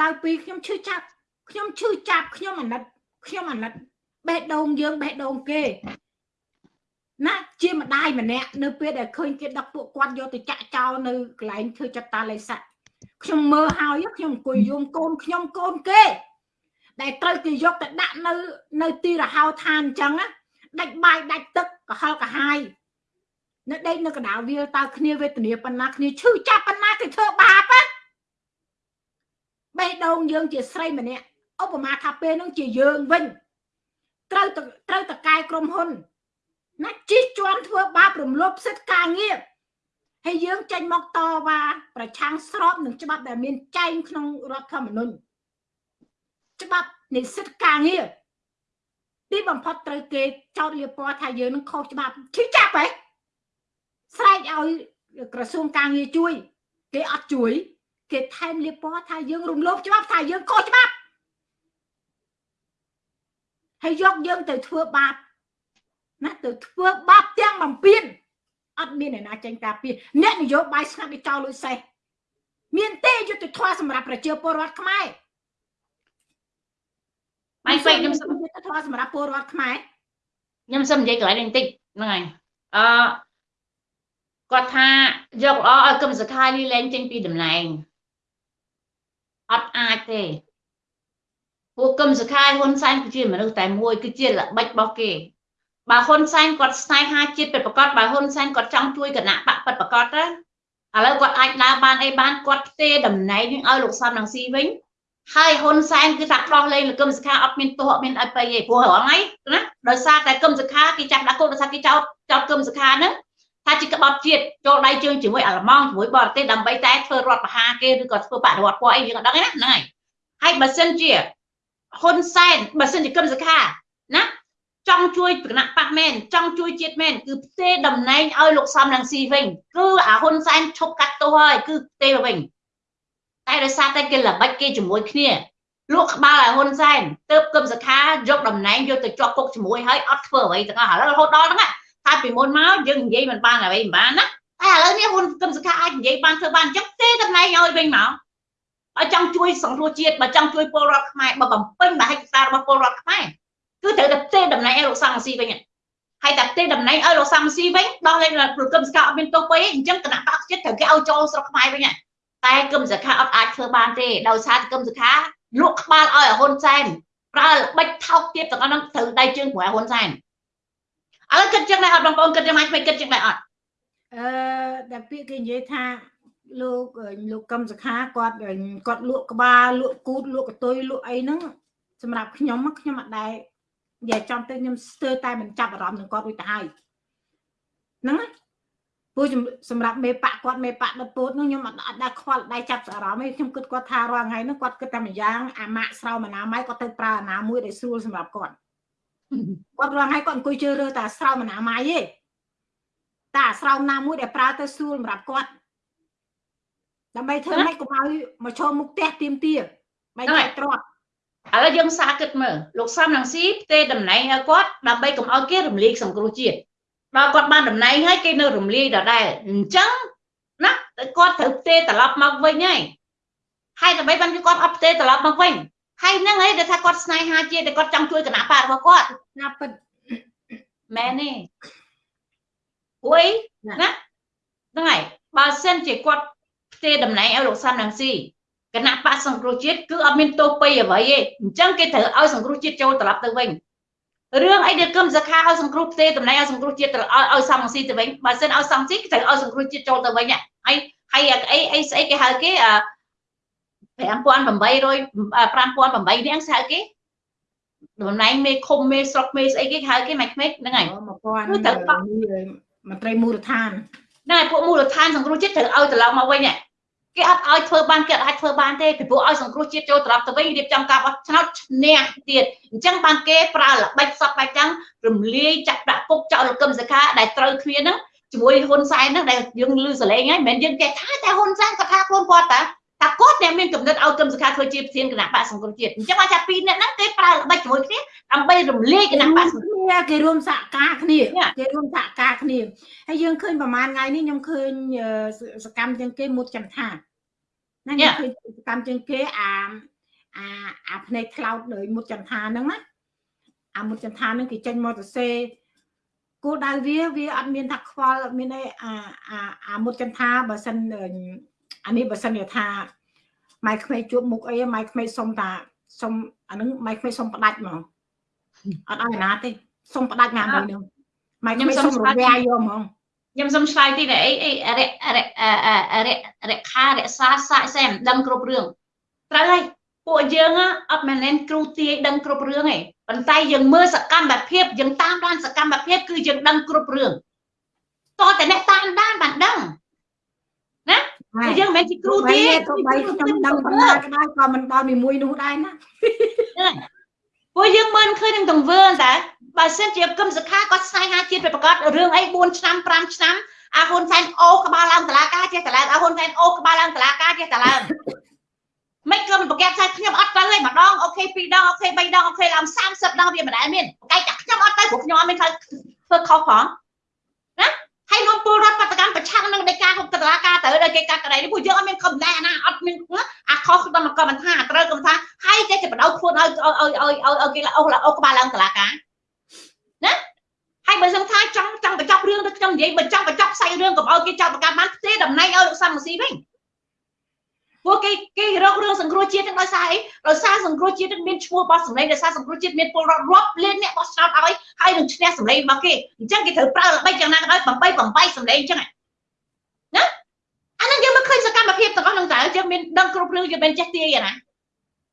ឡើយពីខ្ញុំឈឺចាប់ខ្ញុំឈឺចាប់ខ្ញុំអាណិតខ្ញុំអាណិតបេះដូងយើងបេះដូងគេ ណាជាម្ដាយម្នាក់នៅពេលដែលឃើញគេដឹកពួកគាត់យកទៅចាក់ចោលនៅកន្លែងធ្វើចតាលេស័កខ្ញុំមើលហើយខ្ញុំអង្គុយយំកូនខ្ញុំកូនគេ ដែលត្រូវគេយកទៅដាក់នៅ នៅទីរហោឋានអញ្ចឹងណាដាច់បាយដាច់ទឹកកុហលកាហាយនៅដេកនៅកណ្ដាលវាលតើគ្នាវេទនាប៉ុណ្ណាគ្នាឈឺចាប់ប៉ុណ្ណាគេធ្វើបាបណាបេះដូងយើងជាស្រីម្នាក់ឧបមាថាពេលហ្នឹងជាយើងវិញត្រូវត្រូវតកែក្រុមហ៊ុន ណាជិះជាន់ធ្វើបាបរំលោភសិទ្ធិការងារហើយយើងចេញមកតវ៉ាប្រឆាំងស្របនឹងច្បាប់ដែលមានចែងក្នុងរដ្ឋធម្មនុញ្ញច្បាប់នៃសិទ្ធិការងារទីបំផុតត្រូវគេចោទលៀបពណ៌ថាយើងនឹងខុសច្បាប់ឈឺចាប់ហ៎ស្រែកឲ្យក្រសួងការងារជួយ គេអត់ជួយ គេថែមលៀបពណ៌ថាយើងរំលោភច្បាប់ថាយើងខុសច្បាប់ហើយយកយើងទៅធ្វើបាប ណាទៅធ្វើបាបទាំងបំពេញអត់មានអ្នកណាចេញការពារអ្នកនយោបាយស្ងាត់ទៅចោលលុយសេះមានទេយុទ្ធធម៌សម្រាប់ប្រជាពលរដ្ឋខ្មែរបាយពេកខ្ញុំសុំយុទ្ធធម៌សម្រាប់ពលរដ្ឋខ្មែរខ្ញុំសុំនិយាយកន្លែងនេះបន្តិចហ្នឹងហើយអឺគាត់ថាយកល្អឲ្យគឹមសខានេះលែងចេញពីតំណែងអត់អាចទេពួកគឹមសខាហ៊ុនសែនគឺជាមនុស្សតែមួយគឺជាល្បិចរបស់គេ បើហ៊ុនសែនគាត់ស្នេហាជាតិពិតប្រកបបើហ៊ុនសែនគាត់ចង់ជួយគណៈបកពិតប្រកបទៅឥឡូវគាត់អាចដើរបានអីបានគាត់ផ្ទេតំណែងនឹងឲ្យលោកសំរងស៊ីវិញហើយហ៊ុនសែនគឺថាដោះលែងលោកកឹមសុខាអត់មានទោសអត់មានអីទៅទេព្រោះរងហើយណាដោយសារតែកឹមសុខាគេចាប់ដាក់គុកដោយសារគេចោទចោទកឹមសុខាហ្នឹងថាជាក្បត់ជាតិចូលដៃជើងជាមួយអាល្លឺម៉ង់ជាមួយបរទេសដើម្បីតែធ្វើរដ្ឋប្រហារគេឬក៏ធ្វើបដិវត្តពណ៌អីយើងអត់ដឹងទេណាហ្នឹងហើយហើយបើសិនជាហ៊ុនសែនបើសិនជាកឹមសុខាណា ចង់ជួយគណៈបកមែនចង់ជួយជាតិមែនគឺផ្ទេតំណែងឲ្យលោកសំរងស៊ីវិញគឺអាហ៊ុនសែនឈប់កាត់ទោសហើយគឺផ្ទេទៅវិញតែដោយសារតែគេល្បិចគេជាមួយគ្នាលក់ក្បាលឲ្យហ៊ុនសែនទើបគឹមសខាយកតំណែងយកទៅជាប់គុកជាមួយហើយអត់ធ្វើអ្វីទាំងអស់ឥឡូវរហូតដល់ហ្នឹងតែពីមុនមកយើងនិយាយមិនបានអ្វីមិនបានណាតែឥឡូវនេះហ៊ុនគឹមសខាអាចនិយាយបានធ្វើបានអញ្ចឹងទេតំណែងឲ្យវិញមកបើចង់ជួយសង្គ្រោះជាតិបើចង់ជួយពលរដ្ឋខ្មែរបើបំពេញបើហិច្ចសាររបស់ពលរដ្ឋខ្មែរ គឺត្រូវតែទេតំណែងឲ្យលោកសំស៊ីវិញហើយតែទេតំណែងឲ្យលោកសំស៊ីវិញដោះលែងប្រគឹមសខាអត់មានទោសពេកអញ្ចឹងគណៈបកជាតិត្រូវគេឲ្យចូលស្រុកខ្មែរវិញតែគឹមសខាអត់អាចធ្វើបានទេដោយសារគឹមសខាលក់ក្បាលឲ្យហ៊ុនសែនប្រើល្បិចថោកទៀតទាំងអស់ហ្នឹងត្រូវដៃជើងប្រែហ៊ុនសែនឥឡូវគិតចឹងដែរអត់បងប្អូនគិតចឹងមកមិនគិតចឹងដែរអត់អឺដែលពាក្យគេនិយាយថាលោកលោកកឹមសខាគាត់គាត់លក់ក្បាលលក់គូតលក់កតុយលក់អីហ្នឹងសម្រាប់ខ្ញុំខ្ញុំអត់ដែរ និយាយចំទៅខ្ញុំស្ទើរតែមិនចាប់អារម្មណ៍នឹងគាត់រួចទៅហើយហ្នឹងព្រោះសម្រាប់មេបកគាត់មេបកដពោតនោះខ្ញុំអត់អត់ដែរខ្វល់ដៃចាប់អារម្មណ៍ទេខ្ញុំគិតគាត់ថារាល់ថ្ងៃនោះគាត់គិតតែម្យ៉ាងអាម៉ាក់ស្រោមអនាម័យគាត់ទៅប្រើអនាមួយដែលស្រួលសម្រាប់គាត់គាត់រាល់ថ្ងៃគាត់អង្គុយជឿរើតែស្រោមអនាម័យទេតែអាស្រោមណាមួយដែលប្រើទៅស្រួលសម្រាប់គាត់ដើម្បីធ្វើម៉េចកុំឲ្យមកឈរមុខផ្ទះទៀមទាមិនចែកទ្រព្យ ឥឡូវយើងសាគិតមើលលោកសំរងស៊ីផ្ទេតំណែងឲ្យគាត់ដើម្បីកុំឲ្យគេរំលាយសង្គ្រោះជាតិដល់គាត់បានតំណែងហើយគេនៅរំលាយដដែលអញ្ចឹងណាគាត់ត្រូវផ្ទេត្រឡប់មកវិញហើយហើយដើម្បីបានគាត់អត់ផ្ទេត្រឡប់មកវិញហើយហ្នឹងហើយដែលថាគាត់ស្នេហាជាតិតែគាត់ចង់ជួយគណៈបករបស់គាត់ណាពិតមែនទេអុយណាហ្នឹងហើយបើសិនជាគាត់ផ្ទេតំណែងឲ្យលោកសំរងស៊ី គណៈបកសង្គ្រោះជាតិគឺអត់មានទោសពីអ្វីទេអញ្ចឹងគេត្រូវឲ្យសង្គ្រោះជាតិចូលត្រឡប់ទៅវិញរឿងអីដែលគឹមសខាឲ្យសង្គ្រោះផ្ទេតំណែងឲ្យសង្គ្រោះជាតិឲ្យឲ្យសំស៊ីទៅវិញបើសិនឲ្យសំស៊ីត្រូវឲ្យសង្គ្រោះជាតិចូលទៅវិញហើយហើយអីអីស្អីគេហៅគេ5800 5800នាក់ស្ហៅគេតំណែងមេឃុំមេស្រុកមេស្អីគេហៅគេមិនខ្មេចហ្នឹងហើយ1000គឺត្រូវមន្ត្រីមូលដ្ឋានណែពួកមូលដ្ឋានសង្គ្រោះជាតិត្រូវឲ្យត្រឡប់មកវិញ គេអត់ឲ្យធ្វើបានគេអាចធ្វើបានទេពីព្រោះឲ្យសង្គ្រោះជាតិចូលត្រឡប់ទៅវិញរៀបចំការបោះឆ្នោតឈ្នះទៀតអញ្ចឹងបានគេប្រើល្បិចសពបែបចឹងរំលាយចាក់ដាក់គុកចោលគឹមសខាដែលត្រូវគ្នាហ្នឹងជាមួយហ៊ុនសែនហ្នឹងដែលយើងលឺសលេងហើយមិនមែនយើងគេថាតែហ៊ុនសែនគាត់ថាខ្លួនគាត់តាតាគាត់អ្នកមានកំណត់ឲ្យគឹមសខាធ្វើជាប្រធានគណៈបកសង្គ្រោះជាតិអញ្ចឹងអាចថាពីរអ្នកហ្នឹងគេប្រើល្បិចជាមួយគ្នាដើម្បីរំលាយគណៈបកសង្គ្រោះ គ្នាគេរួមសហការគ្នាគេរួមសហការគ្នាហើយយើងឃើញប្រហែលថ្ងៃនេះខ្ញុំឃើញសកម្មជាងគេមុតចន្ទថាណាខ្ញុំឃើញសកម្មជាងគេអាអាអាភ្នែកថ្លោតលើមុតចន្ទថាហ្នឹងណាអាមុតចន្ទថាហ្នឹងគេចេញមកទៅសេគោលដៅវាវាអត់មានថាខ្វល់អត់មានអីអាអាអាមុតចន្ទថាបើសិនអានេះបើសិនជាថាម៉ែក្មេងជួបមុខអីម៉ែក្មេងសុំតាសុំអានឹងម៉ែក្មេងសុំផ្ដាច់ហ្មងអត់ឲ្យណាទេ សុំផ្ដាច់ណាមួយនឹងម៉ែក្មេងសុំរវាយយកហ្មងខ្ញុំសុំឆ្លើយទីអីអីរៈរៈរៈរខារក្សាសាកសែមិនដឹងគ្រប់រឿងត្រូវហើយពួកយើងអត់មែនគ្រូទាយដឹងគ្រប់រឿងទេប៉ុន្តែយើងមើលសកម្មភាពយើងតាមដានសកម្មភាពគឺយើងដឹងគ្រប់រឿងតើតែអ្នកតាមដានបានដឹងណាយើងមិនមែនជាគ្រូទេទោះបីខ្ញុំដឹងបណ្ដាក៏ដោយក៏មិនដល់មួយនោះដែរណា ពួកយើងមិនឃើញនឹងទង្វើតែបើសិនជាគឹមសុខាគាត់ស្នេហាជាតិប្រកាសរឿងអី4ឆ្នាំ5ឆ្នាំអាហ៊ុនសែនអូសក្បាលឡើងតឡាការចេះតឡើងអាហ៊ុនសែនអូសក្បាលឡើងតឡាការចេះតឡើងមិនគឹមប្រកាសថាខ្ញុំអត់ទៅទេម្ដង okay 2ដង okay 3ដង okay ឡើង30ដងវាមិនដែលមានប្រកាសតែខ្ញុំអត់ទៅព្រោះខ្ញុំអត់មានធ្វើខុសផងណា ហើយនាំពលរដ្ឋបាតុកម្មប្រឆាំងនឹងដីកាហៅតឡាការទៅដល់គេកាត់ក្តីនេះពួកយើងអត់មានកំណែណាអត់មានអាខុសក្នុងកម្មថាត្រូវកម្មថាហើយចេះតែបដៅខ្លួនឲ្យឲ្យឲ្យឲ្យឲ្យគេអូអូក្បាលឡើងតឡាការណាហើយបើសិនថាចង់ចង់បញ្ចប់រឿងទៅខ្ញុំនិយាយបើចង់បញ្ចប់ផ្សាយរឿងកុំឲ្យគេចោទប្រកាន់បានផ្ទេតំណែងឲ្យលោកសំស៊ីវិញ ពួកគេគេរករឿងសង្គ្រោះជាតិទាំងដោយសារអីដោយសារសង្គ្រោះជាតិមានឈ្មោះរបស់សម្លេងដោយសារសង្គ្រោះជាតិមានពលរដ្ឋរាប់លានអ្នកបោះឆ្នោតឲ្យហើយនឹងឈ្នះសម្លេងរបស់គេអញ្ចឹងគេត្រូវប្រើល្បិចយ៉ាងណាក៏ដោយ8 8សម្លេងអញ្ចឹងណាអានឹងយើងមកឃើញសកម្មភាពទាំងអស់ហ្នឹងតើយើងមានដឹងគ្រប់រឿងយើងមិនចេះទាយណា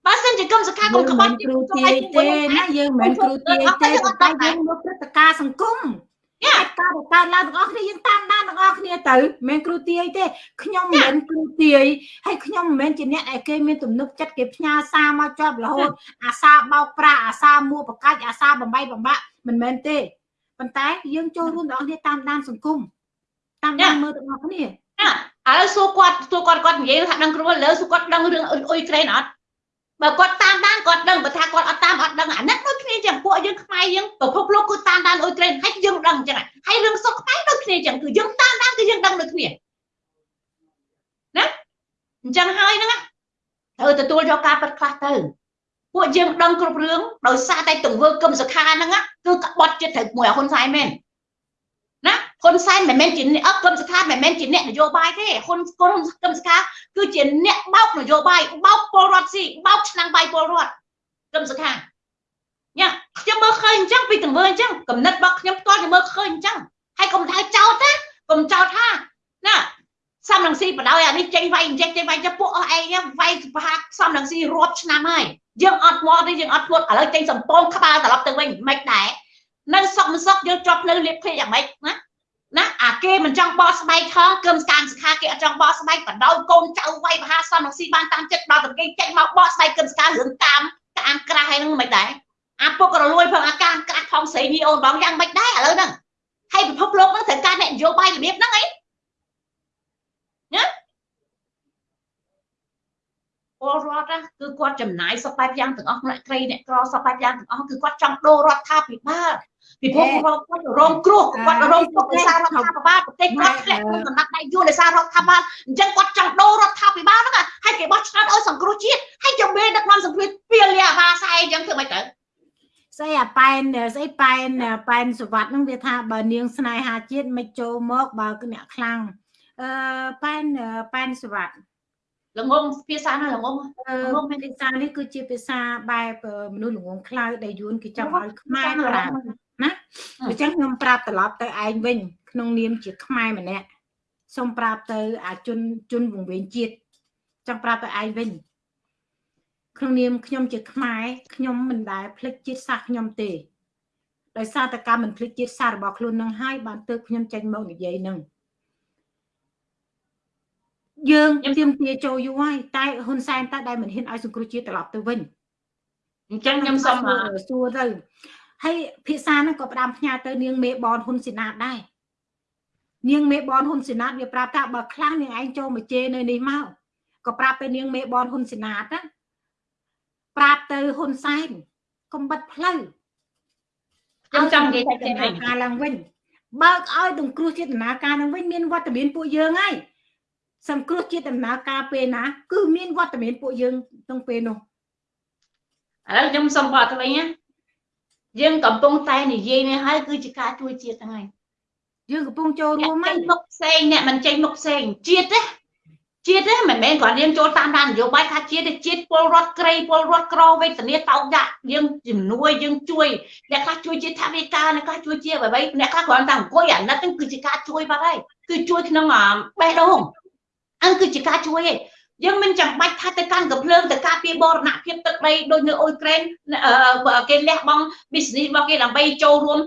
បើសិនជាកម្មសខាគុំក្បត់គ្រូទាយទេណាយើងមិនគ្រូទាយទេតែយើងមើលព្រឹត្តិការណ៍សង្គម ការការកើតឡើងទាំងអស់គ្នាយើងតាមដានទាំងអស់គ្នាទៅមិនមែនគ្រូទាយទេខ្ញុំមិនមែនគ្រូទាយហើយខ្ញុំមិនមែនជាអ្នកដែលគេមានទំនុកចិត្តគេផ្ញើសារមកជាប់រហូតអាសាបោកប្រាស់អាសាមួបកាច់អាសាបំបីបំបាក់មិនមែនទេប៉ុន្តែយើងចូលរួមទាំងអស់គ្នាតាមដានសង្គមតាមដានមើលទាំងអស់គ្នាឥឡូវសួរគាត់សួរគាត់គាត់និយាយថាដឹងគ្រូលើសួរគាត់ដឹងរឿងអ៊ុយក្រែនអត់ បើគាត់តាមដានគាត់ដឹងបើថាគាត់អត់តាមអត់ដឹងអានេះដូចគ្នាចឹងពួកយើងខ្មែរយើងប្រភពលោកគឺតាមដានអ៊ុយក្រែនហើយយើងដឹងចឹងហើយរឿងសុខខ្មែរដូចគ្នាចឹងគឺយើងតាមដានគឺយើងដឹងដូចគ្នាណាអញ្ចឹងហើយហ្នឹងត្រូវទទួលយកការពិតខ្លះទៅពួកយើងដឹងគ្រប់រឿងដោយសារតែទង្វើគឹមសុខាហ្នឹងគឺក្បត់ចិត្តត្រូវមួយហ៊ុនសែនមែន ណាហ៊ុនសែនមិនមែនជាអ្នកអត់គឹមសុខាមិនមែនជាអ្នកនយោបាយទេហ៊ុនគុនគឹមសុខាគឺជាអ្នកបោកនយោបាយបោកពលរដ្ឋស៊ីបោកឆ្នាំងបាយពលរដ្ឋគឹមសុខាញ៉ាខ្ញុំមើលឃើញអញ្ចឹងពីទង្វើអញ្ចឹងកំណត់របស់ខ្ញុំផ្ទាល់ខ្ញុំមើលឃើញអញ្ចឹងហើយកុំថាចោតណាកុំចោតថាណាសំរងស៊ីបដ ாய் អានេះចេញវាយអញ្ចឹងចេញវាយចុះពួកអស់ឯងវាយប្រហាសំរងស៊ីរាប់ឆ្នាំហើយយើងអត់មកទេយើងអត់ធ្លុតឥឡូវចេញសំពងក្បាលត្រឡប់ទៅវិញមិនដែរ នៅសុកមិនសុកយើងជាប់នៅលៀបភេកយ៉ាងម៉េចណាណាអាគេមិនចង់បោះស្បែកថងគឹមស្កាមសិក្ខាគេអត់ចង់បោះស្បែកបដោយកូនចៅវាយមហាសំរងស៊ីបានតាមចិត្តដល់តែគេចេញមកបោះស្បែកគឹមស្កាមរឿងតាមកាមក្រាស់ហើយនឹងមិនដែរអាពុករលួយផងអាកាមក្រាស់ផងស្រីញីអូនបងយ៉ាងមិនដែរឥឡូវហ្នឹងហើយពិភពលោកហ្នឹងត្រូវការអ្នកនយោបាយរបៀបហ្នឹងអីណាពលរដ្ឋគឺគាត់ចំណាយសពបែបយ៉ាងទាំងអស់អ្នកក្រីអ្នកក្រសពបែបយ៉ាងទាំងអស់គឺគាត់ចង់ដូររដ្ឋាភិបាល ពីព្រោះគាត់រងគ្រោះគាត់រងទុក្ខដោយសាររដ្ឋាភិបាលប្រទេសគាត់ធ្លាក់ក្នុងដំណាក់ដៃយួនដោយសាររដ្ឋាភិបាលអញ្ចឹងគាត់ចង់ដូររដ្ឋាភិបាលហ្នឹងហើយគេបោះឆ្នោតឲ្យសង្គ្រោះជាតិហើយជំនាញដឹកនាំសង្គ្រោះពីលាអាបាសែអញ្ចឹងធ្វើម៉េចទៅស្អីអាប៉ែនស្អីប៉ែនប៉ែនសវត្តហ្នឹងវាថាបើនាងស្នេហាជាតិមិនចូលមកបើអ្នកខ្លាំងអឺប៉ែនប៉ែនសវត្តល្ងងភាសាណាល្ងងល្ងងភាសានេះគឺជាភាសាបែបមនុស្សល្ងងខ្លៅដែលយួនគេចង់ឲ្យខ្មែរប្រើ ណាអញ្ចឹងខ្ញុំប្រាប់ត្រឡប់ទៅឯងវិញ ក្នុងនាមជាខ្មែរម្នាក់សូមប្រាប់ទៅ អាជនជនវង្វេងជាតិចង់ប្រាប់ទៅឯងវិញក្នុងនាមខ្ញុំជាខ្មែរខ្ញុំមិនដែលភ្លេចជាតិសាសន៍ខ្ញុំទេដោយសារតែការមិនភ្លេចជាតិសាសន៍របស់ខ្លួននឹងហើយបានទើបខ្ញុំចេញមកនិយាយនឹងយើងទៀមទាចូលយូរហើយតែហ៊ុនសែនតើដែលមិនហ៊ានឲ្យសង្គ្រោះជាតិត្រឡប់ទៅវិញអញ្ចឹងខ្ញុំសូមសួរទៅ ហើយភាសាហ្នឹងក៏ផ្ដាំផ្ញើទៅនាងមេបនហ៊ុនសេណាតដែរនាងមេបនហ៊ុនសេណាតវាប្រាប់ថាបើខ្លះនាងឯងចូលមកជេរនៅនេះមកក៏ប្រាប់ទៅនាងមេបនហ៊ុនសេណាតណាប្រាប់ទៅហ៊ុនសែនកុំបិទផ្លូវខ្ញុំចង់និយាយថាដំណើរការឡើងវិញបើកឲ្យទង្គ្រោះជាដំណើរការឡើងវិញមានវត្តមានពួកយើងហើយសង្គ្រោះជាដំណើរការពេលណា គឺមានវត្តមានពួកយើងក្នុងពេលនោះឥឡូវខ្ញុំសូមបកទៅវិញណា យើងកំពុងតែនិយាយនេះហើយគឺជាការជួយជាតិហ្នឹងហើយយើងកំពុងចូលរួមហើយមុខផ្សេងអ្នកមិនចេញមុខផ្សេងជាតិទេជាតិទេមិនមែនគ្រាន់យើងចូលតាមដាននយោបាយថាជាតិទេជាតិពលរដ្ឋក្រីពលរដ្ឋក្រវេទនាតោកដាក់យើងជំនួយយើងជួយអ្នកខ្លះជួយជាថាវិការអ្នកខ្លះជួយជាអ្វីអ្នកខ្លះគ្រាន់តែអង្គុយអាណិតហ្នឹងគឺជាការជួយបាត់ហើយគឺជួយក្នុងបេះដូងអញ្គឺជាការជួយឯង យើងមិនចាំបាច់ថាទៅកាន់កំភ្លើងទៅការពារបរណភាពទឹកដីដូចនៅអ៊ុយក្រែនគេលះបង់ business របស់គេដើម្បីចូលរួម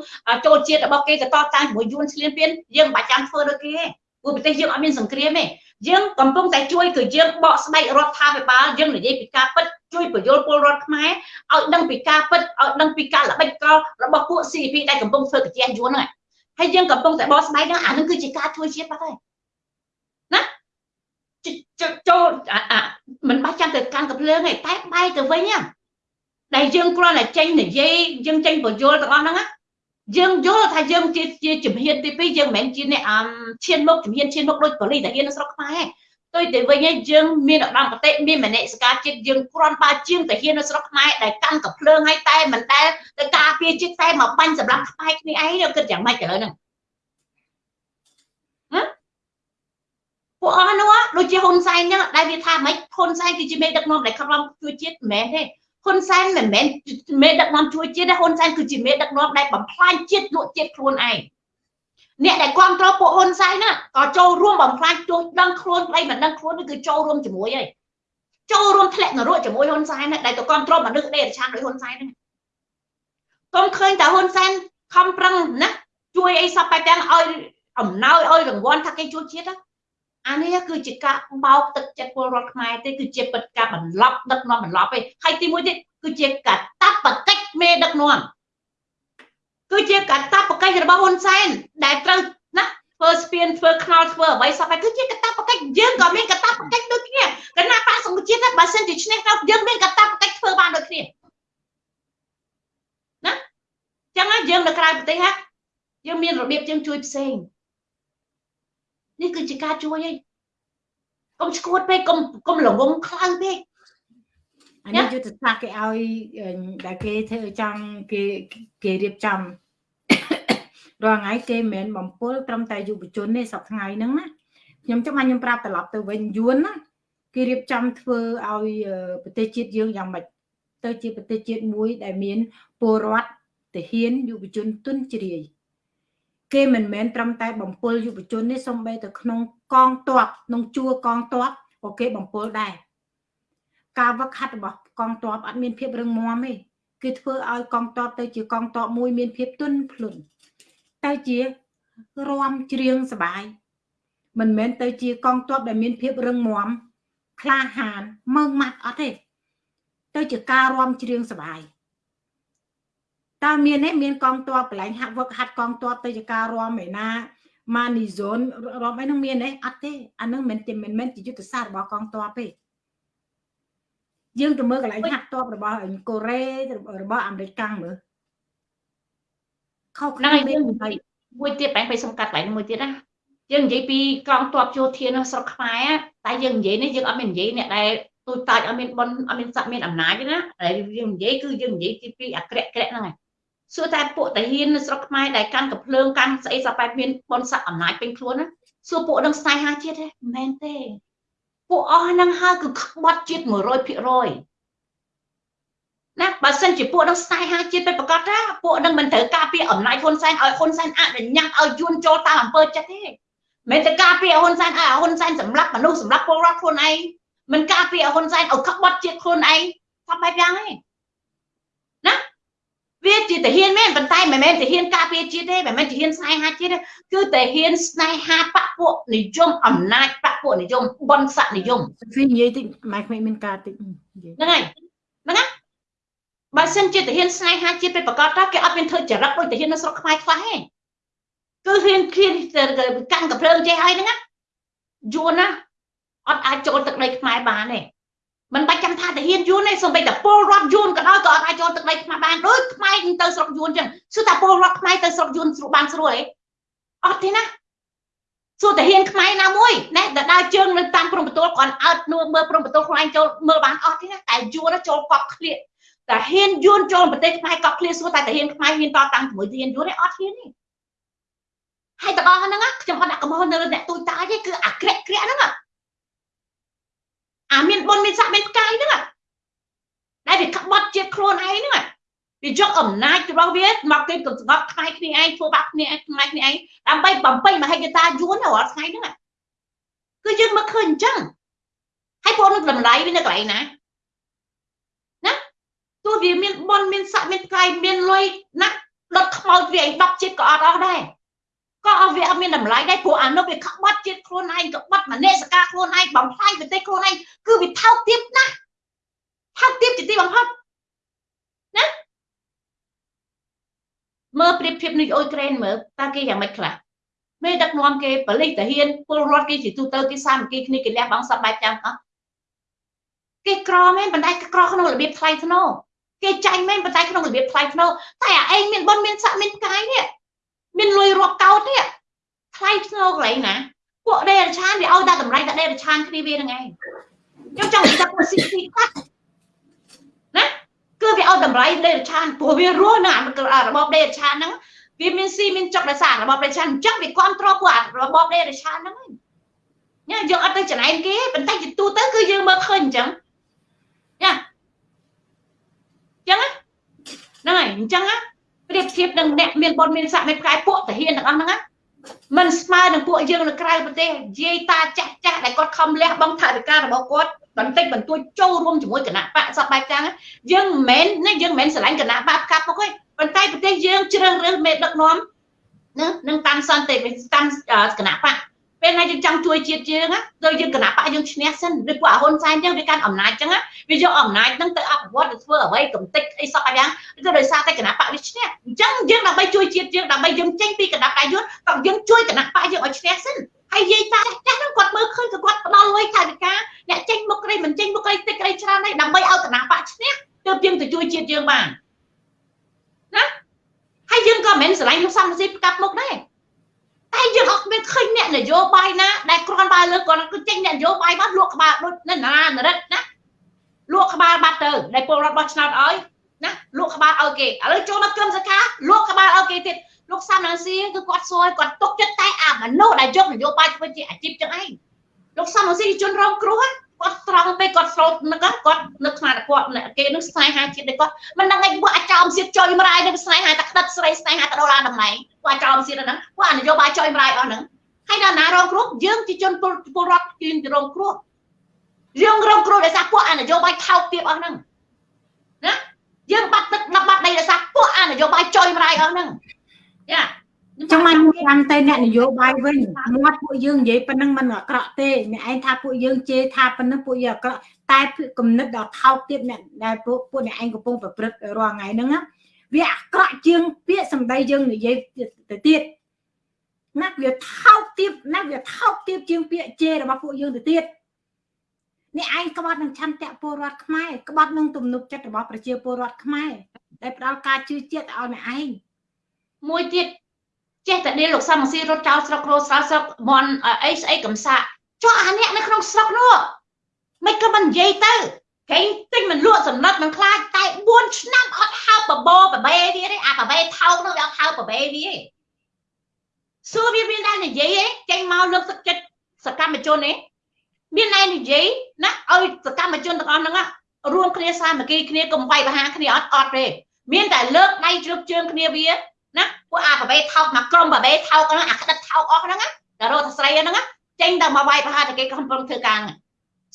ចូលជាតិរបស់គេទៅតតាំងជាមួយយួនឆ្លៀនពៀនយើងមិនបាច់ចាំធ្វើដូចគេទេព្រោះប្រទេសយើងអត់មានសង្គ្រាមទេយើងកំពុងតែជួយគឺយើងបកស្បែករដ្ឋាភិបាលយើងនិយាយពីការពិតជួយបញ្យល់ពលរដ្ឋខ្មែរឲ្យដឹងពីការពិតឲ្យដឹងពីការល្បិចកលរបស់ពួក CP ដែលកំពុងធ្វើកាជាយួនហ្នឹងហើយយើងកំពុងតែបកស្បែកហ្នឹងអានឹងគឺជាការជួយជាតិបាត់ហើយ ចូលអាមិនបាច់ចាំទៅកាន់កំភ្លើងទេតែបែកទៅវិញណាដែលយើងគ្រាន់តែចេញនិយាយយើងចេញបញ្យលទាំងអស់ហ្នឹងណាយើងយល់ថាយើងជាជាជំហានទី2យើងមិនមែនជាអ្នកឈានមុខជំហានឈានមុខដូចប៉ូលីសតាហ៊ាននៅស្រុកខ្មែរទេទៅទៅវិញឯងយើងមានឧត្តមគតិមានមនសិការជាតិយើងគ្រាន់បើជាងតាហ៊ាននៅស្រុកខ្មែរដែលកាន់កំភ្លើងឲ្យតែមិនដែលទៅការពារជាតិតែមកបាញ់សម្រាប់ខ្មែរគ្នាឯងគិតយ៉ាងម៉េចឥឡូវហ្នឹង ពួកអស់នោះដូចជាហ៊ុនសែនចឹងដែលវាថាម៉េចហ៊ុនសែនគឺជាមេដឹកនាំដែលខំជួយជាតិមិនមែនទេហ៊ុនសែនមិនមែនមេដឹកនាំជួយជាតិទេហ៊ុនសែនគឺជាមេដឹកនាំដែលបំផ្លាញជាតិលក់ជាតិខ្លួនឯងអ្នកដែលគ្រប់គ្រងពួកហ៊ុនសែនណាក៏ចូលរួមបំផ្លាញទោះដឹងខ្លួនស្ដីមិនដឹងខ្លួននេះគឺចូលរួមជាមួយហើយចូលរួមធ្លាក់នរកជាមួយហ៊ុនសែនដែលទៅគ្រប់គ្រងមនុស្សដេរឆានដោយហ៊ុនសែនហ្នឹងកុំឃើញតែហ៊ុនសែនខំប្រឹងណាជួយអីសពបែបទាំងឲ្យអំណោយឲ្យរង្វាន់ថាគេជួយជាតិណា អានេះគឺជាការបោកទឹកចិត្តពលរដ្ឋខ្មែរទេគឺជាពិតការបន្លប់ដឹកនាំបន្លប់ទេហើយទីមួយទៀតគឺជាកតបកិច្ចមេដឹកនាំគឺជាកតបកិច្ចរបស់ហ៊ុនសែនដែលត្រូវណាធ្វើស្ពានធ្វើខ្នល់ធ្វើអ្វីសពហើយគឺជាកតបកិច្ចយើងក៏មានកតាបកិច្ចដូចគ្នាគណៈបកសង្គមជាតិតែបើសិនជាឈ្នះទៅយើងមានកតាបកិច្ចធ្វើបានដូចគ្នាណាចឹងណាយើងនៅក្រៅប្រទេសហាយើងមានរបៀបយើងជួយផ្សេង នេះគឺជាការជួយឯងកុំឈួតពេកកុំកុំល្ងងខ្លាំងពេកអានេះយុទ្ធសាស្ត្រគេឲ្យដែលគេធ្វើចង់គេគេរៀបចំរាល់ថ្ងៃគេមិនមែនបំពុលត្រឹមតែយុវជនទេសប្តាហ៍ហ្នឹងណាខ្ញុំចាំខ្ញុំប្រាប់ត្រឡប់ទៅវិញយួនណាគេរៀបចំធ្វើឲ្យប្រទេសជាតិយើងយ៉ាងម៉េចទៅជាប្រទេសជាតិមួយដែលមានពលរដ្ឋទាហានយុវជនទុនជ្រាយ គេមិនមែនត្រឹមតែបំពុលយុវជននេះសំបីទៅក្នុងកងទ័ពក្នុងជួរកងទ័ពក៏គេបំពុលដែរការវឹកហាត់របស់កងទ័ពអត់មានភាពរឹងមាំទេគឺធ្វើឲ្យកងទ័ពទៅជាកងទ័ពមួយមានភាពទន់ភ្លន់ទៅជារំច្រៀងសបាយមិនមែនទៅជាកងទ័ពដែលមានភាពរឹងមាំក្លាហានមើងម៉ាត់អត់ទេ ទៅជាការរំច្រៀងសបាយ តើមានទេមានកងទ័ពកន្លែងហាក់វឹកហាត់កងទ័ពទៅជាការរំឯណាម៉ានីហ្សូនរំអីនោះមានទេអត់ទេអានឹងមិនមិនមែនជាយុទ្ធសាស្ត្ររបស់កងទ័ពទេយើងទៅមើលកន្លែងហាត់ទ័ពរបស់កូរ៉េរបស់អាមេរិកកាំងមើលខុសគ្នាមានមួយទៀតបែងទៅសំកាត់កន្លែងមួយទៀតណាយើងនិយាយពីកងទ័ពយោធានៅស្រុកខ្មែរតែយើងនិយាយនេះយើងអត់មាននិយាយអ្នកដែលទូចតាចអត់មានបនអត់មានស័ក្តិមានអំណាចទេណាតែយើងនិយាយគឺយើងនិយាយទីពីអាក្រាក់ក្រាក់ហ្នឹងឯង សួរតែពួកតាហ៊ាននៅស្រុកខ្មែរដែលកាន់កំភ្លើងកាន់ស្អីសបែបមានបនស័ក្តិអំណាចពេញខ្លួនណាសួរពួកនឹងស្នេហាជាតិទេមិនមែនទេពួកអស់ហ្នឹងហើយគឺក្បត់ជាតិ100%ណាបើសិនជាពួកនឹងស្នេហាជាតិទៅប្រកាសថាពួកនឹងមិនត្រូវការពារអំណាចហ៊ុនសែនឲ្យហ៊ុនសែនអនុញ្ញាតឲ្យយួនចូលតាមអំពើចិត្តទេមិនទៅការពារហ៊ុនសែនឲ្យហ៊ុនសែនសម្លាប់មនុស្សសម្លាប់ពលរដ្ឋខ្លួនឯងមិនការពារហ៊ុនសែនឲ្យក្បត់ជាតិខ្លួនឯងថាបែបយ៉ាងទេណា វាជាទាហានមែនប៉ុន្តែមិនមែនទាហានការពារជាតិទេមិនមែនទាហានស្នេហាជាតិទេគឺទាហានស្នេហាបពពួកនិយមអំណាចបពពួកនិយមបនស័កនិយមវានិយាយតិចម៉ែក្មេងមានការតិចហ្នឹងហើយហ្នឹងណាបើសិនជាទាហានស្នេហាជាតិទៅប្រកាសថាគេអត់មានធ្វើចរិតដូចទាហាននៅស្រុកខ្មែរខ្លះទេគឺហ៊ានឃ្លានកាន់កំភ្លើងចេះហើយហ្នឹងណាយួនណាអត់អាចចូលទឹកដីខ្មែរបានទេ មិនបាច់ចាំថាទាហានយួនទេសូម្បីតែពលរដ្ឋយួនក៏ដោយក៏អត់អាចចូលទឹកដីខ្មែរបានដូចខ្មែរទៅស្រុកយួនចឹងសួរតែពលរដ្ឋខ្មែរទៅស្រុកយួនស្រួលបានស្រួលទេអត់ទេណាសួរតាហ៊ានខ្មែរណាមួយណែដដើរជើងនៅតាមព្រំប្រទល់គាត់អើតនួមើលព្រំប្រទល់ខ្លួនឯងចូលមើលបានអត់ទេណាតែយួនចូលកប់ឃ្លៀកតែហ៊ានយួនចូលប្រទេសខ្មែរកប់ឃ្លៀកសួរតែតាហ៊ានខ្មែរហ៊ានតតាំងជាមួយទាហានយួនទេអត់ហ៊ានទេហើយទាំងអស់ហ្នឹងខ្ញុំអត់ដាក់កំហុសនៅអ្នកទូចតាទេគឺអាក្រាក់ក្រាក់ហ្នឹងអាមាន បុណ្យមានស័ក្តិមានផ្កាយហ្នឹងដែលវាក្បត់ជាតិខ្លួនឯងហ្នឹងវាយកអំណាចរបស់វាមកគេកង្កត់ខ្លាយគ្នាឯងធ្វើបាបគ្នាឯងខ្លាយគ្នាឯងដើម្បីបំពេញមហិច្ឆតាយួនរាល់ថ្ងៃហ្នឹងគឺយើងមកឃើញអញ្ចឹងហើយពួកនឹងតម្លៃវានៅកន្លែងណាណាទោះវាមានបនមានស័កមានផ្កាយមានលុយណាដុតខ្មោចវាឯង10ជាតិក៏អត់អស់ដែរ ក៏អត់វាអត់មានតម្លៃដែរព្រោះអានោះវាក្បត់ជាតិខ្លួនឯងក្បត់មនសិការខ្លួនឯងបំផ្លាញប្រទេសខ្លួនឯងគឺវាថោកទាបណាស់ថោកទាបជាទីបំផុតណាមើលប្រៀបធៀបនេះអ៊ុយក្រែនមើលតើគេយ៉ាងម៉េចខ្លះមេដឹកនាំគេបលិសតាហ៊ានពលរដ្ឋគេជាទូទៅគេសាមគ្គីគ្នាគេលះបង់សពបែបចាំងអស់គេក្រមែនប៉ុន្តែក្រក្នុងរបៀបថ្លៃថ្នូរគេចាញ់មែនប៉ុន្តែក្នុងរបៀបថ្លៃថ្នូរតែអាឯងមានបុណ្យមានស័ក្តិមានកាយនេះ មានលុយរាប់កោតនេះថ្លៃធ្នូកន្លែងណាពួកដេរឆានវាឲ្យតែតម្លៃតែដេរឆានគ្នាវាហ្នឹងឯងខ្ញុំចង់និយាយថាពួកស៊ីស៊ីកាត់ណាគឺវាឲ្យតម្លៃដេរឆានព្រោះវារស់នៅរបបដេរឆានហ្នឹងវាមានស៊ីមានចុកដោយសាររបបដេរឆានអញ្ចឹងវាគ្រប់គ្រងពួករបបដេរឆានហ្នឹងឯងញ៉ាយើងអត់ទៅចំណែនគេប៉ុន្តែជាទូទៅគឺយើងមើលឃើញអញ្ចឹងញ៉ាអញ្ចឹងហ្នឹងហើយអញ្ចឹងណា ប្រៀបធៀបនឹងអ្នកមានបុណ្យមានស័ក្តិមានផ្កាយពួកតាហ៊ានទាំងអស់ហ្នឹងមិនស្មើនឹងពួកយើងនៅក្រៅប្រទេសយាយតាចាស់ចាស់ដែលគាត់ខំលះបង់ថវិការបស់គាត់បន្តិចបន្តួចចូលរួមជាមួយគណៈបកសពបែបចឹងយើងមិនមែនណាយើងមិនមែនស្រឡាញ់គណៈបកផ្កាពុកទេប៉ុន្តែប្រទេសយើងជ្រើសរើសមេដឹកនាំណានឹងតាមសន្តិវិតាមគណៈបក ពេលណាយើងចង់ជួយជាតិយើងណាដូចយើងគណៈបកយើងឈ្នះសិនឬពួកហ៊ុនសែនចឹងវាកាន់អំណាចចឹងវាយកអំណាចហ្នឹងទៅអភិវឌ្ឍទៅធ្វើអ្វីកំតិចអីសពយ៉ាងគឺដោយសារតែគណៈបកវាឈ្នះអញ្ចឹងយើងដើម្បីជួយជាតិយើងដើម្បីយើងចេញពីគណៈបកយើងក៏យើងជួយគណៈបកយើងឲ្យឈ្នះសិនហើយយាយតាចាស់ហ្នឹងគាត់មើលឃើញក៏គាត់ផ្ដល់លុយថវិកាអ្នកចេញមុខក្រីមិនចេញមុខក្រីតិចក្រីច្រើនហើយដើម្បីឲ្យគណៈបកឈ្នះទើបយើងទៅជួយជាតិយើងបានណាហើយយើងក៏មិនស្រឡាញ់លោកសំរងស៊ីផ្កាប់មុខដែរ តែយើងអត់មានឃើញអ្នកនយោបាយណាដែលគ្រាន់តែលើគាត់គឺចេញអ្នកនយោបាយមកលក់ក្បាលដូចនៅណានរិទ្ធណាលក់ក្បាលបាត់ទៅដែលពលរដ្ឋបោះឆ្នោតឲ្យណាលក់ក្បាលឲ្យគេឥឡូវចូលមកក្រុមសខាលក់ក្បាលឲ្យគេទៀតលោកសំរងស៊ីគឺគាត់សួរគាត់ទុកចិត្តតែអាមនុស្សដែលយកនយោបាយធ្វើជាអាជីពចឹងឯងលោកសំរងស៊ីជនរងគ្រោះ គាត់ត្រង់ពេកគាត់ស្រោតនឹកគាត់នឹកស្មានតែគាត់គេនឹងស្នេហាជាតិដូចគាត់មិនដឹងឯងពួកអាចោមសៀតចុយមរាយនឹងស្នេហាតែក្តិតស្រីស្នេហាទៅដល់អាតម្លៃពួកអាចោមសៀតហ្នឹងពួកអានយោបាយចុយមរាយអស់ហ្នឹងហើយដល់ណារងគ្រោះយើងជាជនពលរដ្ឋគឺរងគ្រោះយើងរងគ្រោះដោយសារពួកអានយោបាយថោកទាបអស់ហ្នឹងណាយើងបាត់ទឹកបាត់ដីដោយសារពួកអានយោបាយចុយមរាយអស់ហ្នឹងយ៉ា ចឹងមកចាំទៅអ្នកនយោបាយវិញមាត់ពួកយើងនិយាយប៉ុណ្ណឹងមិនអាក្រក់ទេអ្នកឯងថាពួកយើងជេរថាប៉ុណ្ណឹងពួកយើងអាក្រក់តែគំនិតដល់ថោកទៀតអ្នកដែលពួកពួកអ្នកឯងកំពុងប្រព្រឹត្តរាល់ថ្ងៃហ្នឹងវាអាក្រក់ជាងពាក្យសម្ដីយើងនិយាយទៅទៀតណាវាថោកទៀតណាវាថោកទៀតជាងពាក្យជេររបស់ពួកយើងទៅទៀតអ្នកឯងក្បត់នឹងឆន្ទៈពលរដ្ឋខ្មែរក្បត់នឹងទំនុកចិត្តរបស់ប្រជាពលរដ្ឋខ្មែរដែលផ្ដល់ការជឿជាក់ឲ្យអ្នកឯងមួយទៀត ចេះតែដៀលលោកសំស៊ីរត់ចោលស្រុករស់ស្រោស្រុកមន់អីស្អីកំសាកចុះអាអ្នកនៅក្នុងស្រុកនោះមិនក៏មិននិយាយទៅគេទិញមិនលក់សំណត់មិនខ្លាចតែ4ឆ្នាំអត់ហៅបបោបបេវាទេអាបបេថោកនោះវាអត់ហៅបបេវាទេសួរវាមានតែនិយាយឯងចេញមកលើកទឹកចិត្តសកម្មជនឯងមានតែនិយាយណាឲ្យសកម្មជនទាំងអស់ហ្នឹងរួមគ្នាសាមគ្គីគ្នាកុំវាយប្រហារគ្នាអត់អត់ទេមានតែលើកដៃជ្រឹបជើងគ្នាវាណា ពួកអាបបេថោកមកក្រុមបបេថោកហ្នឹងអាក្តិតថោកអស់ហ្នឹងតែរត់ទៅស្រីហ្នឹងចេញទៅមកវាយប្រហារតែគេកំពុងធ្វើការហ្នឹង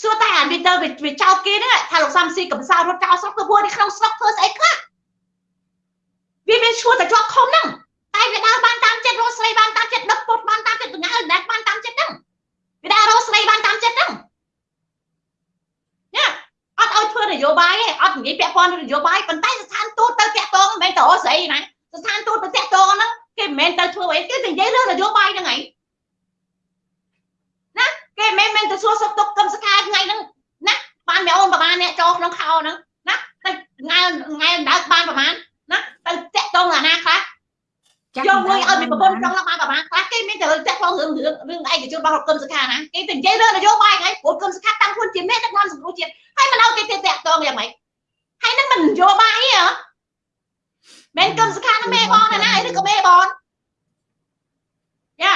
សួរតែអានេះទៅវាចោតគេហ្នឹងថាលោកសំស៊ីកំសោរត់ចោលស្រុកទៅពួកនេះក្នុងស្រុកធ្វើស្អីខ្លះវាមានឈួរតែជាប់ខំហ្នឹងតែវាដើរបានតាមចិត្តរស់ស្រីបានតាមចិត្តដឹកពុតបានតាមចិត្តដង្ហើដែលបានតាមចិត្តហ្នឹងវាដើររស់ស្រីបានតាមចិត្តហ្នឹងញ៉ាអត់ឲ្យធ្វើនយោបាយទេអត់និយាយពាក់ព័ន្ធនយោបាយប៉ុន្តែស្ថានទូតទៅតាក់ទងមិនមែនទៅរស់ស្រីណា ស្ថានទូតទៅតាក់ទងហ្នឹងគេមិនមែនទៅធ្វើអីគេនិយាយរឿងនយោបាយហ្នឹងឯងណាគេមិនមែនទៅសួរសុខទុក្ខកម្មសខាថ្ងៃហ្នឹងណាបានមីអូនប្រហែលអ្នកចូលក្នុងខោហ្នឹងណាតែថ្ងៃថ្ងៃដើកបានប្រហែលណាទៅតាក់ទងអាណាខ្លះយកលុយឲ្យពីប្រពន្ធក្នុងបានប្រហែលខ្លះគេមានតែតាក់ទងរឿងរឿងរឿងឯកជនរបស់គុំសខាណាគេទៅនិយាយរឿងនយោបាយហ្នឹងព្រោះគុំសខាតាំងខ្លួនជាមេដឹកនាំសង្គ្រោះជាតិហើយមិនឲ្យគេតាក់ទងយ៉ាងម៉េចហើយនឹងមិននយោបាយទេហ៎ មែនគំសខានឹងមេបងណាណាឬក៏មេបងយ៉ា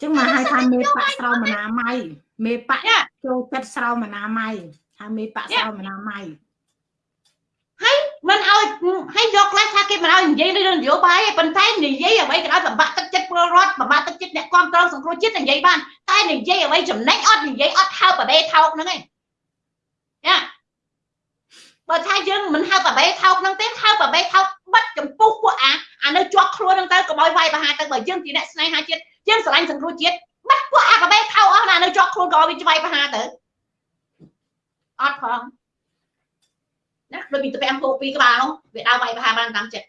ចឹងមកហៅថាមេបាក់ស្រោមអនាម័យមេបាក់ចូលចិត្តស្រោមអនាម័យថាមេបាក់ស្រោមអនាម័យហើយមិនឲ្យហើយយកខ្លះថាគេមិនឲ្យនិយាយរឿងនយោបាយទេប៉ុន្តែនិយាយអ្វីក៏ដោយបំបាក់ទឹកចិត្តពលរដ្ឋបំបាក់ទឹកចិត្តអ្នកគ្រប់គ្រងសង្គ្រោះជាតិនិយាយបានតែនិយាយអ្វីចំណេញអត់និយាយអត់ហៅបបេថោកហ្នឹងឯងយ៉ាបើថាយើងមិនហៅបបេថោកហ្នឹងទេហៅបបេថោក បិទចំពោះពួកអាអានៅជាប់ខ្លួនហ្នឹងទៅកុំឲ្យវាយប្រហារទៅបើយើងជាអ្នកស្នេហាជាតិយើងស្រឡាញ់សង្គ្រោះជាតិបិទពួកអាបបេថោកអស់ណានៅជាប់ខ្លួនក៏វាវាយប្រហារទៅអត់ផងណាដូចពីទៅអំពូពីក្បាលនោះវាដើរវាយប្រហារបានតាមចិត្ត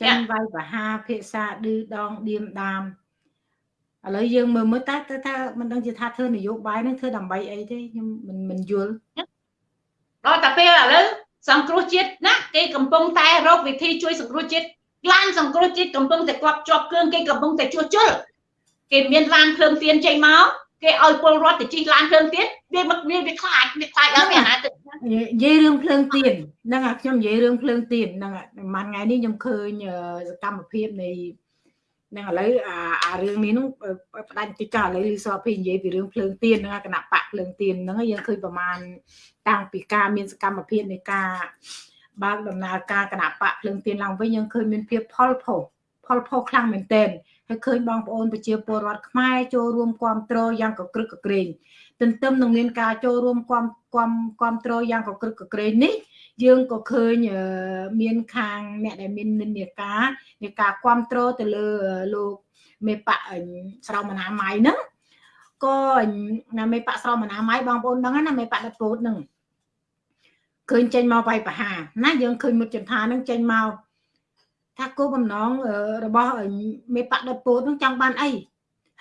ចឹងវាយប្រហារភាសាឌឺដងឌៀមដាមឥឡូវយើងមើលមើលតែទៅថាមិនដឹងជាថាធ្វើនយោបាយនឹងធ្វើដើម្បីអីទេខ្ញុំមិនមិនយល់ដល់តែពេលឥឡូវ សង្គ្រោះជាតិណាគេកំពុងតែរកវិធីជួយសង្គ្រោះជាតិឡានសង្គ្រោះជាតិកំពុងតែគាត់ជាប់គ្រឿងគេកំពុងតែជួសជុលគេមានឡានភ្លើងទៀនចេញមកគេឲ្យពលរដ្ឋទៅជិះឡានភ្លើងទៀនវាមកវាវាខ្លាចវាខ្លាចដល់វាណាទៅនិយាយរឿងភ្លើងទៀនហ្នឹងខ្ញុំនិយាយរឿងភ្លើងទៀនហ្នឹងមួយថ្ងៃនេះខ្ញុំឃើញសកម្មភាពនៃ នឹងឥឡូវអាអារឿងនេះនោះផ្ដាច់តិចចោលឥឡូវលីសភីនិយាយពីរឿងភ្លើងទៀនហ្នឹងគណៈបកភ្លើងទៀនហ្នឹងយើងឃើញប្រមាណតាំងពីការមានសកម្មភាពនៃការបើកដំណើរការគណៈបកភ្លើងទៀនឡើងវិញយើងឃើញមានភាពផលផុសផលផុសខ្លាំងមែនទែនហើយឃើញបងប្អូនប្រជាពលរដ្ឋខ្មែរចូលរួមគ្រប់គ្រងយ៉ាងកក្រឹកកក្រែងទន្ទឹមនឹងមានការចូលរួមគ្រប់គ្រប់គ្រប់គ្រងយ៉ាងកក្រឹកកក្រែងនេះ យើងក៏ឃើញមានខាងអ្នកដែលមាននិន្នាការនៃការគ្រប់គ្រងទៅលើលោកមេបៈស្រោមអនាម័យហ្នឹងក៏ណាមេបៈស្រោមអនាម័យបងប្អូនដឹងណាមេបៈដពោតហ្នឹងឃើញចេញមកវាយប្រហារណាយើងឃើញមុតចន្ទាហ្នឹងចេញមកថាគោលបំណងរបស់មេបៈដពោតហ្នឹងចង់បានអី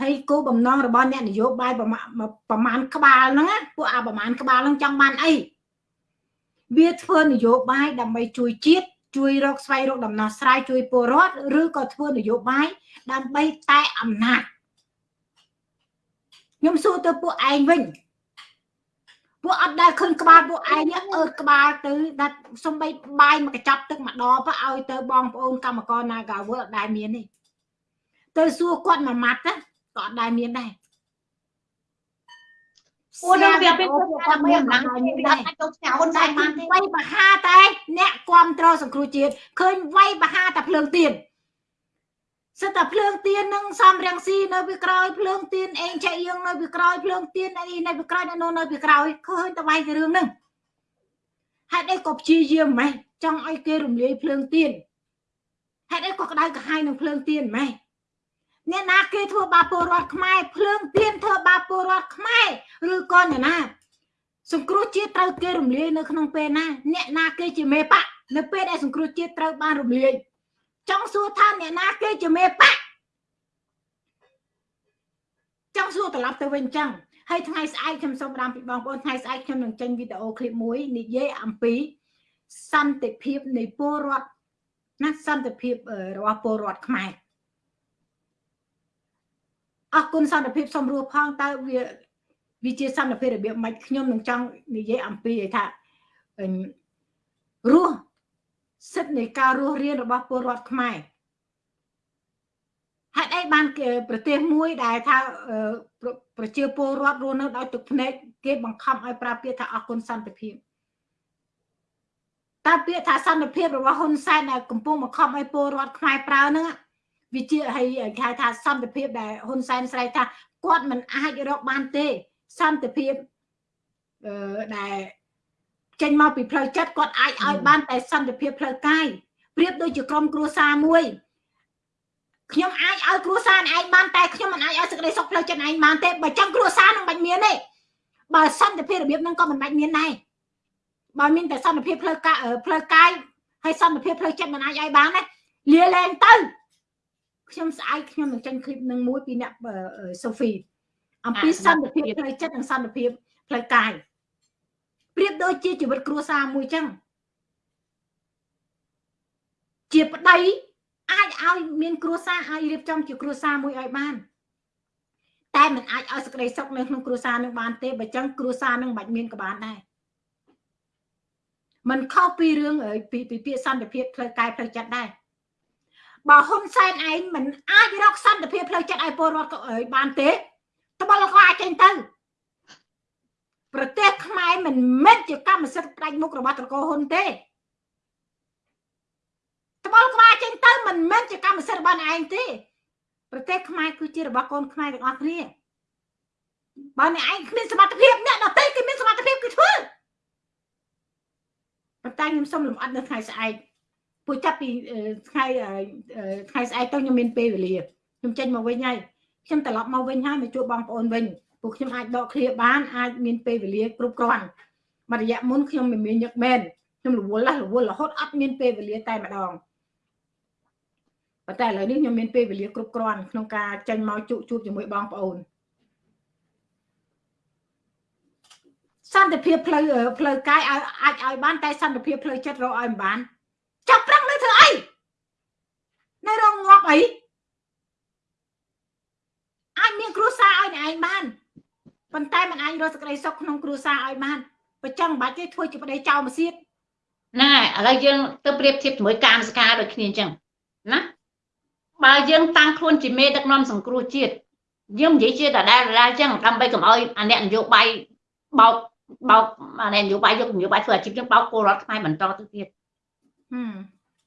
ហើយគោលបំណងរបស់អ្នកនយោបាយប្រមាណប្រមាណក្បាលហ្នឹងពួកអាប្រមាណក្បាលហ្នឹងចង់បានអី វាធ្វើនយោបាយដើម្បីជួយជាតិជួយរកស្វែងរកដំណោះស្រាយជួយពលរដ្ឋឬក៏ធ្វើនយោបាយដើម្បីតែអំណាចខ្ញុំសួរទៅពួកឯងវិញពួកអត់ដែលឃើញក្បាលពួកឯងអើតក្បាលទៅដាច់សំបីបាយមកកញ្ចប់ទឹកម្ដងទៅឲ្យទៅបងប្អូនកម្មករ Nagawal អត់ដែលមានទេទៅសួរគាត់មួយម៉ាត់ណាក៏អត់ដែលមានដែរ ពួកនឹងវាពេលគាត់មានអំណាចគាត់អាចទៅផ្ញើហ៊ុនសែនបានទេវាយបហាតែ អ្នកគ្រប់គ្រងសង្គ្រោះជាតិឃើញវាយបហាតែភ្លើងទៀនសិតតែភ្លើងទៀននឹងសំរាំងស៊ីនៅពីក្រោយភ្លើងទៀនអេងចៃយងនៅពីក្រោយភ្លើងទៀនអីនៅពីក្រោយនៅនៅពីក្រោយឃើញតែវាយតែរឿងហ្នឹងហេតុអីក៏ព្យាយាមម៉េះចង់ឲ្យគេរំលាយភ្លើងទៀនហេតុអីក៏ក្តៅក្រហាយនឹងភ្លើងទៀនម៉េះ អ្នកណាគេធ្វើបាបពលរដ្ឋខ្មែរភ្លើងទៀនធ្វើបាបពលរដ្ឋខ្មែរឬក៏អ្នកណា សង្គ្រោះជាតិត្រូវគេរំលាយនៅក្នុងពេលណា អ្នកណាគេជាមេបកនៅពេលដែលសង្គ្រោះជាតិត្រូវបានរំលាយចង់សួរថាអ្នកណាគេជាមេបកចង់សួរត្រឡប់ទៅវិញចឹងហើយថ្ងៃស្អែកខ្ញុំសូមបានពីបងប្អូនថ្ងៃស្អែកខ្ញុំនឹងចេញវីដេអូឃ្លីបមួយនិយាយអំពីសន្តិភាពនៃពលរដ្ឋណាសន្តិភាពរបស់ពលរដ្ឋខ្មែរ អរគុណសន្តិភាពសម្រួលផងតើវាវាជាសន្តិភាពរបៀបម៉េចខ្ញុំនឹងចង់និយាយអំពីថារស់សិទ្ធិនៃការរស់រៀនរបស់ពលរដ្ឋខ្មែរហេតុអីបានគេប្រទេសមួយដែលថាប្រជាពលរដ្ឋរស់នៅដោយទឹកភ្នែកគេបង្ខំឲ្យប្រើពាក្យថាអរគុណសន្តិភាពតើពាក្យថាសន្តិភាពរបស់ហ៊ុនសែនដែលកំពុងបង្ខំឲ្យពលរដ្ឋខ្មែរប្រើហ្នឹង វាជាហើយគេហៅថាសន្តិភាពដែលហ៊ុនសែនស្រែកថាគាត់មិនអាចរកបានទេសន្តិភាពអឺដែលចេញមកពីផ្លូវចិត្តគាត់អាចឲ្យបានតែសន្តិភាពផ្លូវកាយប្រៀបដូចជាក្រុមគ្រួសារមួយខ្ញុំអាចឲ្យគ្រួសារឯងបានតែខ្ញុំមិនអាចឲ្យសេចក្តីសុខផ្លូវចិត្តឯងបានទេបើចឹងគ្រួសារនឹងមិនមានទេបើសន្តិភាពរបៀបហ្នឹងក៏មិនបាច់មានដែរបើមានតែសន្តិភាពផ្លូវកាយផ្លូវកាយហើយសន្តិភាពផ្លូវចិត្តមិនអាចឲ្យបានទេលាលែងទៅ ខ្ញុំស្អែកខ្ញុំនឹងចេញឃ្លីបនឹងមួយពីអ្នកសូហ្វីអំពីសន្តិភាពផ្លូវចិត្តនិងសន្តិភាពផ្លូវកាយប្រៀបដូចជាជីវិតគ្រួសារមួយចឹងជាប្តីអាចឲ្យមានគ្រួសារឲ្យរៀបចំជាគ្រួសារមួយឲ្យបានតែមិនអាចឲ្យសេចក្តីសុខនៅក្នុងគ្រួសារនឹងបានទេបើចឹងគ្រួសារនឹងមិនបាច់មានក៏បានដែរมันខុសពីរឿងពីពាក្យសន្តិភាពផ្លូវកាយផ្លូវចិត្តដែរ បើហ៊ុនសែនឯងមិនអាចរកសន្តិភាពផ្លូវចិត្តឲ្យពលរដ្ឋបានទេត្បិតក៏អាចចេញទៅប្រទេសខ្មែរមិនមែនជាកម្មសិទ្ធិផ្ដាច់មុខរបស់ត្រកូលហ៊ុនទេត្បិតក្បាលចេញទៅមិនមែនជាកម្មសិទ្ធិរបស់ឯងទេ ប្រទេសខ្មែរគឺជារបស់កូនខ្មែរទាំងអស់គ្នាបើអ្នកឯងគ្មានសមត្ថភាពអ្នកដទៃគេមានសមត្ថភាពគឺធ្វើប៉ុន្តែខ្ញុំសូមលំអិតនៅថ្ងៃស្អែក ពួកចាប់ពីថ្ងៃថ្ងៃស្អែកទៅខ្ញុំមានពេលវេលាខ្ញុំចេញមកវិញហើយខ្ញុំត្រឡប់មកវិញហើយមកជួបបងប្អូនវិញពួកខ្ញុំអាចដកឃ្លាបានអាចមានពេលវេលាគ្រប់គ្រាន់មួយរយៈមុនខ្ញុំមិនមានញឹកមែនខ្ញុំរវល់រវល់រហូតអត់មានពេលវេលាតែម្ដងប៉ុន្តែឥឡូវនេះខ្ញុំមានពេលវេលាគ្រប់គ្រាន់ក្នុងការចេញមកជួបជួបជាមួយបងប្អូនសន្តិភាពផ្លូវផ្លូវកាយឲ្យអាចឲ្យបានតែសន្តិភាពផ្លូវចិត្តរកឲ្យមិនបាន ចាប់ប្រឹងនៅធ្វើអីនៅរងងាប់អីអាចមានគ្រួសារឲ្យឯងបានប៉ុន្តែមិនអាចរកសេចក្តីសុខក្នុងគ្រួសារឲ្យបានបើចឹងមិនបាច់ទេធ្វើជាប្តីចោលមកសៀតហ្នឹងហើយឥឡូវយើងទៅប្រៀបធៀបជាមួយកាមសកាដូចគ្នាអញ្ចឹងណាបើយើងតាំងខ្លួនជាមេដឹកនាំសង្គ្រោះជាតិយើងនិយាយជាដដែលដដែលអញ្ចឹងដើម្បីកុំឲ្យអាអ្នកនយោបាយបោកបោកអាអ្នកនយោបាយយកនយោបាយធ្វើអាជីពចឹងបោកពលរដ្ឋខ្មែរបន្តទៅទៀត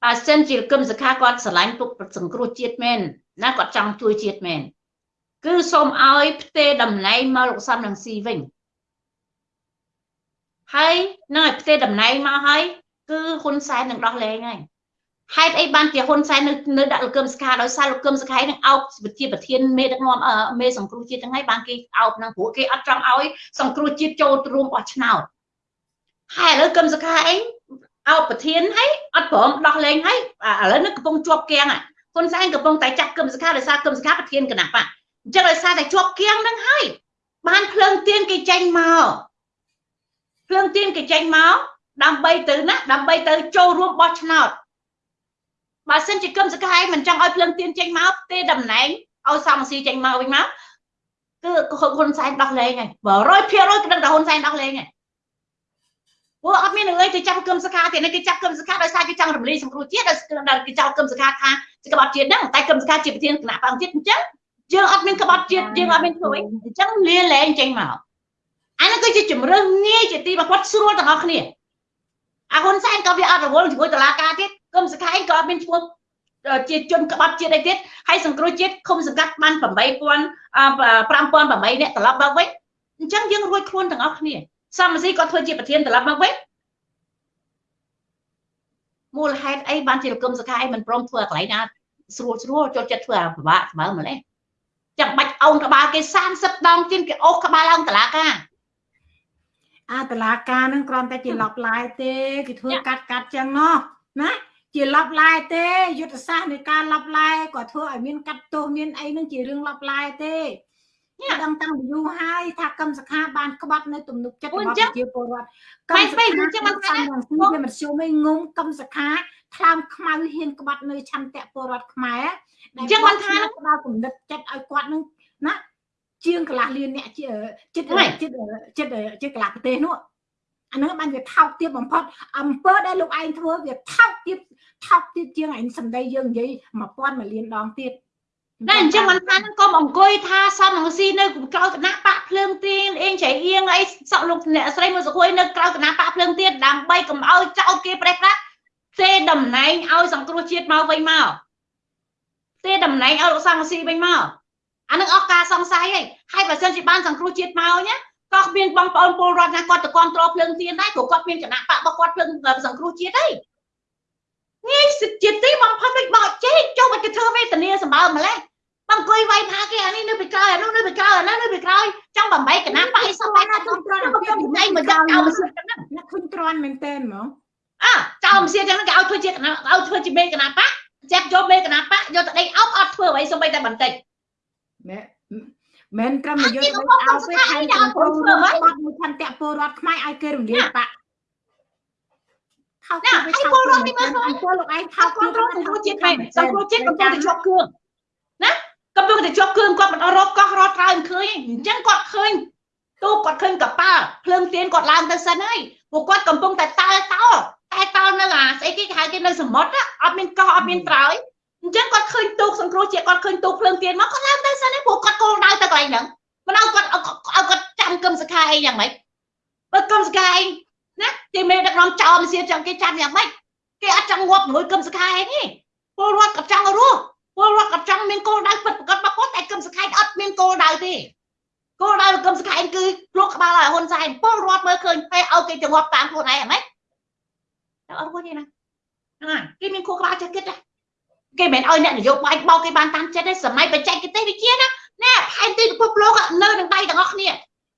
បើសិនជាគឹមសខាគាត់ស្រឡាញ់ពុកសង្គ្រោះជាតិមែនណាគាត់ចង់ជួយជាតិមែនគឺសូមឲ្យផ្ទេតំណែងមកលោកសំនឹងស៊ីវិញហើយនឹងឲ្យផ្ទេតំណែងមកហើយគឺហ៊ុនសែននឹងដោះលែងហើយហេតុអីបានជាហ៊ុនសែននៅនៅដាក់លោកកឹមសុខាដោយសារលោកកឹមសុខានឹងអោបជាប្រធានមេដឹកនាំមេសង្គ្រោះជាតិទាំងហើយបានគេអោបនឹងព្រោះគេអត់ចង់ឲ្យសង្គ្រោះជាតិចូលរួមបោះឆ្នោតហើយឥឡូវកឹមសុខាអី អោបប្រធានហើយអត់ព្រមដោះលែងហើយឥឡូវនេះកំពុងជាប់គាំងហ៊ុនសែនកំពុងតែចាក់គឹមសុខាដោយសារគឹមសុខាប្រធានគណៈបកអញ្ចឹងដោយសារតែជាប់គៀងនឹងហើយបានភ្លើងទៀនគេចេញមកភ្លើងទៀនគេចេញមកដើម្បីទៅណាដើម្បីទៅចូលរួមបោះឆ្នោតបើសិនជាគឹមសកាយមិនចង់ឲ្យភ្លើងទៀនចេញមកទេតំណែងឲ្យសំស៊ីចេញមកវិញមកគឺហ៊ុនសែនដោះលែងហើយ100%គឺដឹងតែហ៊ុនសែនដោះលែងហើយ ព្រោះអត់មានរឿងអីទៅចាប់គឹមសកាទៀតគេចាប់គឹមសកាដោយសារគេចង់រំលាយសង្គ្រោះជាតិដោយគេចោទគឹមសកាថាជាក្បត់ជាតិហ្នឹងតែគឹមសកាជាប្រធានគណៈបកជាតិអញ្ចឹងយើងអត់មានក្បត់ជាតិយើងអត់មានធ្វើអីអញ្ចឹងលាលែងចេញមកអានោះគឺជាជំរឿនងាយជាទីបំផុតស្រួលទាំងអស់គ្នាអាហ៊ុនសែនក៏វាអត់រវល់ជាមួយតឡាការទៀតគឹមសខេងក៏អត់មានឈ្មោះជាជនក្បត់ជាតិអីទៀតហើយសង្គ្រោះជាតិឃុំសង្កាត់បាន8000 5800នាក់ត្រឡប់មកវិញអញ្ចឹងយើងរួចខ្លួនទាំងអស់គ្នា សមស៊ីគាត់ធ្វើជាប្រធានត្រឡប់មកវិញមូលហេតុអីបានជាលោកគឹមសខាអីមិនព្រមធ្វើកន្លែងណាស្រួលស្រួលចូលចិត្តធ្វើអាពិបាកស្មើម្លេះចាំបាច់អោនក្បាលគេ30ដងទៀតគេអូសក្បាលឡើងតឡាការអាតឡាការនឹងគ្រាន់តែជាឡប់ឡាយទេគេធ្វើកាត់កាត់ចឹងណោះណាជាឡប់ឡាយទេយុទ្ធសាស្ត្រនៃការឡប់ឡាយក៏ធ្វើឲ្យមានកាត់ទោសមានអីនឹងជារឿងឡប់ឡាយទេខ្ញុំ ដឹងតាំងពីយូរហើយថាកម្មសខាបានក្បត់នៅទំនុកចិត្តរបស់ប្រជាពលរដ្ឋកម្មសខាអញ្ចឹងមិនថាវាមិនជុំឯងងងកម្មសខាថ្លើមខ្មៅហ៊ានក្បត់នៅឆន្ទៈពលរដ្ឋខ្មែរអញ្ចឹងមិនថាដល់គំនិតចិត្តឲ្យគាត់នឹងណាជាងកន្លះលានអ្នកចិត្តចិត្តចិត្តចិត្តកន្លះប្រទេសនោះអានឹងបានវាថោកទាបបំផុតអំពើដែលលោកឯងធ្វើវាថោកទាបថោកទាបជាងឯងសម្ដីយើងនិយាយ1000មួយលានដងទៀត តែអញ្ចឹងមិនថានឹងកុំអង្គុយថាសំងស៊ីនៅក្រៅគណៈបកភ្លើងទៀនអៀងចៃអៀងអីសក់លោកអ្នកស្រីមួយសុខុយនៅក្រៅគណៈបកភ្លើងទៀនដើម្បីកុំឲ្យចោលគេប្រេះប្រាក់ទេតំណែងឲ្យសង្គ្រោះជាតិមកវិញមកទេតំណែងឲ្យលោកសំងស៊ីវិញមកអានឹងអស់ការសង្ស័យហើយហើយបើសិនជាបានសង្គ្រោះជាតិមកណាក៏មានបងប្អូនពលរដ្ឋណាគាត់ទៅគ្រប់គ្រងភ្លើងទៀនដែរព្រោះគាត់មានគណៈបករបស់គាត់ភ្លើងសង្គ្រោះជាតិហើយងាយសិទ្ធិទីបំផុតវិញបោកចេញចុះមកទៅធ្វើវេទនាសម្បើម្លេះ អង្គុយវាយថាគេអានេះនៅពីក្រោយអានោះនៅពីក្រោយអានោះនៅពីក្រោយចង់បំបីកណាប៉ៃសោះតែជុំត្រន់ពីពីណៃមកយកឲ្យសិទ្ធិហ្នឹងអ្នកឃើញត្រន់មែនតើហ្មងអើចោលមិនសៀចឹងគេឲ្យធ្វើជាកណាឲ្យធ្វើជាមេកណាប៉ចាប់យកមេកណាប៉យកទៅដេកអោបអត់ធ្វើអ្វីសូម្បីតែបន្តិចមែមែនត្រឹមយកទៅឲ្យពេលថៃកំពុងធ្វើបាត់មួយឆន្ទៈពលរដ្ឋខ្មែរឲ្យគេរំលាយបាក់ថោកណាឲ្យពលរដ្ឋនេះមើលឃើញពលលោកឯងថោកពលរដ្ឋសង្គ្រោះជាតិមែនសង្គ្រោះជាតិកំពុងតែជាប់គ្រឿងណា កំពុងតែជាប់គ្រឿងគាត់មិនរកកោះរត់ត្រើយឃើញអញ្ចឹងគាត់ឃើញទូគាត់ឃើញកប៉ាល់ភ្លើងទៀនគាត់ឡើងទៅសិនហើយពួកគាត់កំពុងតែតើតោតែតោនៅអាស្អីគេគេហៅគេនៅសមុទ្រអត់មានកោះអត់មានត្រើយអញ្ចឹងគាត់ឃើញទូកសង្គ្រោះជាគាត់ឃើញទូកភ្លើងទៀនមកគាត់ឡើងទៅសិនហើយព្រោះគាត់គោលដៅទៅកន្លែងហ្នឹងមិនឲ្យគាត់ឲ្យគាត់ចាំគឹមសខាអីយ៉ាងម៉េចបើគឹមសខាអីណាគេមេដឹកនាំចោលមិនសៀចាំគេចាំយ៉ាងម៉េចគេអត់ចង់ងាប់ជាមួយគឹមសខាអីទេពលរដ្ឋគាត់ចង់រស់ ពលរដ្ឋគាត់ចង់មានគោលដៅពិតប្រាកដរបស់គាត់តែគឹមសខាអត់មានគោលដៅទេគោលដៅគឹមសខាគឺភ្លុកក្បាលឲ្យហ៊ុនសែនពលរដ្ឋមើលឃើញហើយឲ្យគេទៅងាប់តាមខ្លួនឯងហ្មងតែអត់គាត់ទេណាហ្នឹងគេមានគោលក្បាលចេះគិតណាគេមិនអោយអ្នកនយោបាយបោកគេបានតាមចិត្តទេសម័យបច្ចេកទេសវិទ្យាណាណែផែនទីពិភពលោកនៅនឹងដៃទាំងអស់គ្នា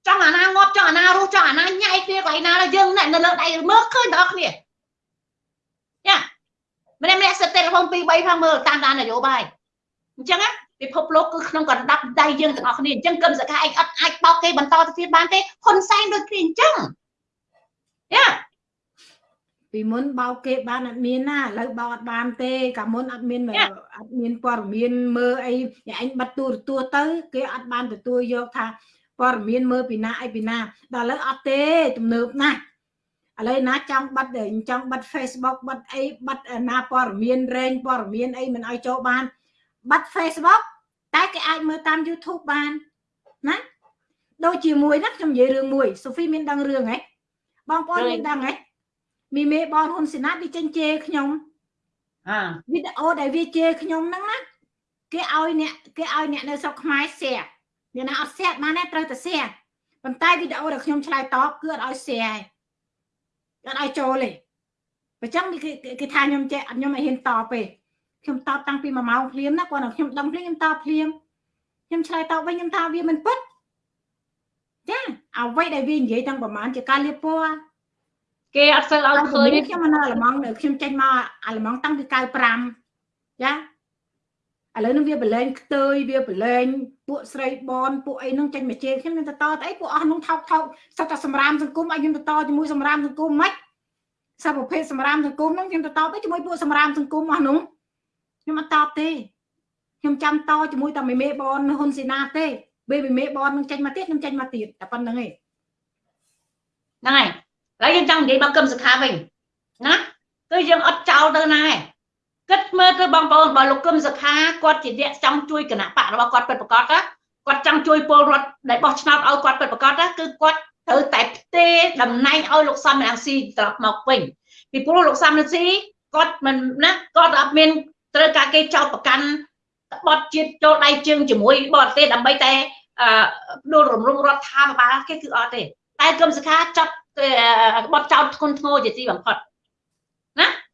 ចង់អាណាងាប់ចង់អាណារស់ចង់អាណាញ៉ៃគ្នាកន្លែងណាយើងអ្នកនៅលើដៃមើលឃើញទាំងអស់គ្នាយ៉ា ម្នាក់ម្នាក់សិតទេលំ2 3ផងមើលតាមដាននយោបាយអញ្ចឹងណាពិភពលោកគឺក្នុងកណ្ដាប់ដៃយើងទាំងអស់គ្នាអញ្ចឹងគឹមសកាឯងអត់អាចបោកគេបន្តទៅទៀតបានទេហ៊ុនសែនដូចគ្នាអញ្ចឹងយ៉ាពីមុនបោកគេបានអត់មានណាឥឡូវបោកអត់បានទេកាលមុនអត់មានអត់មានព័ត៌មានមើលអីអញបិទទូរទស្សន៍ទៅគេអត់បានទទួលយកថាព័ត៌មានមើលពីណាអីពីណាដល់ឥឡូវអត់ទេទំនើបណាស់ ឥឡូវណាចង់បិទចង់បិទ Facebook បិទអីបិទណាព័ត៌មានរែងព័ត៌មានអីមិនឲ្យចូលបានបិទ Facebook តែគេអាចមើលតាម YouTube បានណាដូចជាមួយណាខ្ញុំនិយាយរឿងមួយ Sophie មានដឹងរឿងហ៎បងប្អូនមានដឹងហ៎មីមេបងហ៊ុនសេណាវាចេញជេរខ្ញុំអាវីដេអូដែលវាជេរខ្ញុំហ្នឹងណាគេឲ្យអ្នកគេឲ្យអ្នកនៅស្រុកខ្មែរ share អ្នកណាអត់ share បានទេត្រូវតែ share ប៉ុន្តែវីដេអូដែលខ្ញុំឆ្លើយតបគឺអត់ឲ្យ share ទេ អត់ឲ្យចូលទេបើចឹងគេគេថាខ្ញុំចេះខ្ញុំមិនហ៊ានតបទេខ្ញុំតបតាំងពី1ម៉ោងភ្លាមណាគាត់ខ្ញុំដឹងភ្លាមខ្ញុំតបភ្លាមខ្ញុំឆ្លើយតបវិញខ្ញុំថាវាមិនពិតចាអ្វីដែលវានិយាយតាំងប្រហែលជាការលៀបពណ៌គេអត់សូវឲ្យឃើញខ្ញុំនៅអាល្លឺម៉ង់ខ្ញុំចេញមកអាល្លឺម៉ង់តាំងពី95ចា ឥឡូវនឹងវាប្រឡែងខ្ទើយវាប្រឡែងពួកស្រីបនពួកអីនឹងចេញមកជេរខ្ញុំនឹងទៅតទៅអីពួកអស់នោះថោកថោកសិតតែសម្រាមសង្គមឲ្យខ្ញុំទៅតជាមួយសម្រាមសង្គមមិនសាប្រភេទសម្រាមសង្គមហ្នឹងខ្ញុំទៅតទៅជាមួយពួកសម្រាមសង្គមអស់នោះខ្ញុំអត់តបទេខ្ញុំចាំតជាមួយតែមេមេបនហ៊ុនសេនាទេពេលមេមេបននឹងចេញមកទៀតខ្ញុំចេញមកទៀតតែប៉ុណ្្នឹងឯងហ្នឹងហើយហើយយើងចង់និយាយមកកឹមសុខាវិញណាគឺយើងអត់ចោលទៅណាឯង គិតមើលទៅបងប្អូនបើលោកកឹមសុខាគាត់ជាអ្នកចង់ជួយគណៈបករបស់គាត់ពិតប្រាកដណាគាត់ចង់ជួយពលរដ្ឋដែលបោះឆ្នោតឲ្យគាត់ពិតប្រាកដណាគឺគាត់ត្រូវតែផ្ទេរតំណែងឲ្យលោកសំរងស៊ីត្រឡប់មកវិញពីព្រោះលោកសំរងស៊ីគាត់មិនណាគាត់អត់មានត្រូវការគេចោទប្រកាន់បត់ជាតិចូលដៃជើងជាមួយបរទេសដើម្បីតែអឺដួលរំលងរដ្ឋាភិបាលគេគឺអត់ទេតែគឹមសុខាចាត់បត់ចោតធ្ងន់ធ្ងរជាទីបំផុតណាហើយ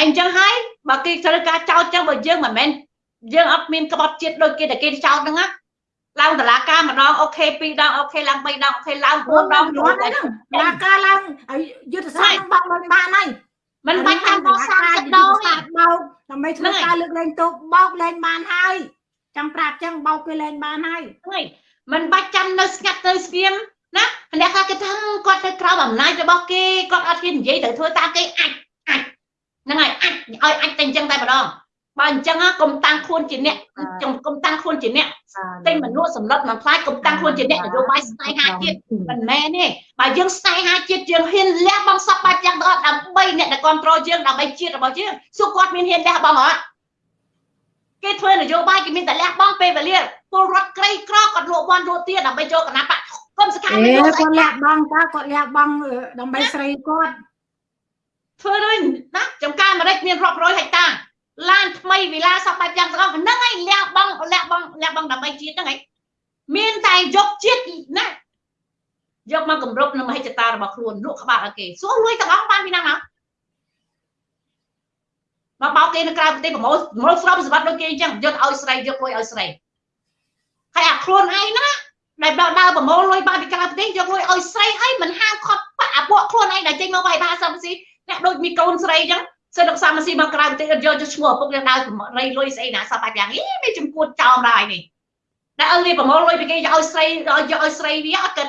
អញ្ចឹងហើយបើគេត្រូវការចោតចឹងបើយើងមិនមែនយើងអត់មានក្បត់ជាតិដូចគេតែគេចោតហ្នឹងណាឡើងតឡាការម្ដង okay ពីរដង okay ឡើង3ដង okay ឡើង4ដងយល់ហ្នឹងតឡាការឡើងយុទ្ធសាស្ត្របងមិនបានហើយមិនបាច់តាមបោះ30ដងទេបោកដើម្បីធ្វើការលើកលែងទោសបោកលែងបានហើយចាំប្រាប់ចឹងបោកគេលែងបានហើយហ្នឹងមិនបាច់ចាំនៅស្ងាត់ទៅស្ងៀមណាអ្នកថាគេថាគាត់ទៅក្រោមអំណាចរបស់គេគាត់អត់ហ៊ាននិយាយទៅធ្វើតាមគេអាចអាច ហ្នឹងហើយអាចឲ្យអាចតែអញ្ចឹងតែម្ដងបើអញ្ចឹងកុំតាំងខ្លួនជាអ្នកកុំតាំងខ្លួនជាអ្នកតែមនុស្សសម្លុតមិនខ្លាចកុំតាំងខ្លួនជាអ្នកនយោបាយស្នេហាជាតិមិនមែនទេបើយើងស្នេហាជាតិយើងហ៊ានលះបង់សពបាច់យ៉ាងដល់ដើម្បីអ្នកដែលគ្រប់គ្រងយើងដើម្បីជាតិរបស់យើងសួរគាត់មានហ៊ានលះបង់អត់គេធ្វើនយោបាយគេមានតែលះបង់ពេលវេលាពលរដ្ឋក្រីក្រគាត់លក់វ័នលក់ទៀតដើម្បីចូលគណៈបកគុំសកម្មមិនគាត់លះបង់តើគាត់លះបង់ដើម្បីស្រីគាត់ ធ្វើដូចណាចំការអាមេរិកមានរាប់រយហិកតាឡានថ្មីវិឡាសពបែបយ៉ាងទាំងអស់ហ្នឹងឯងលះបង់លះបង់លះបង់ដើម្បីជាតិហ្នឹងឯងមានតែយកជាតិណាយកមកគម្រប់នឹងមហិច្ឆតារបស់ខ្លួនលក់ក្បាលឲ្យគេសួរលុយទាំងអស់បានពីណាមកមកបោកគេនៅក្រៅប្រទេសប្រមូលប្រមូលស្រោមសម្បត្តិដូចគេអញ្ចឹងយកឲ្យស្រីយកលុយឲ្យស្រីហើយអាខ្លួនឯងណាដែលដើរដើរប្រមូលលុយបានពីក្រៅប្រទេសយកលុយឲ្យស្រីហើយមិនហាមខត់បាក់អាពួកខ្លួនឯងដែលចេញមកវាយបាសំស៊ី អ្នកដូចមីកូនស្រីអញ្ចឹងសិនលោកសាមស៊ីមកក្រៅប្រទេសយកយកឈ្មោះឪពុកយើងដើររៃលុយស្អីណាសោះបាច់យ៉ាងនេះវាចំពោះចោមដែរនេះតែឲ្យវាប្រមូលលុយពីគេយកឲ្យស្រីយកឲ្យស្រីវាអត់គិត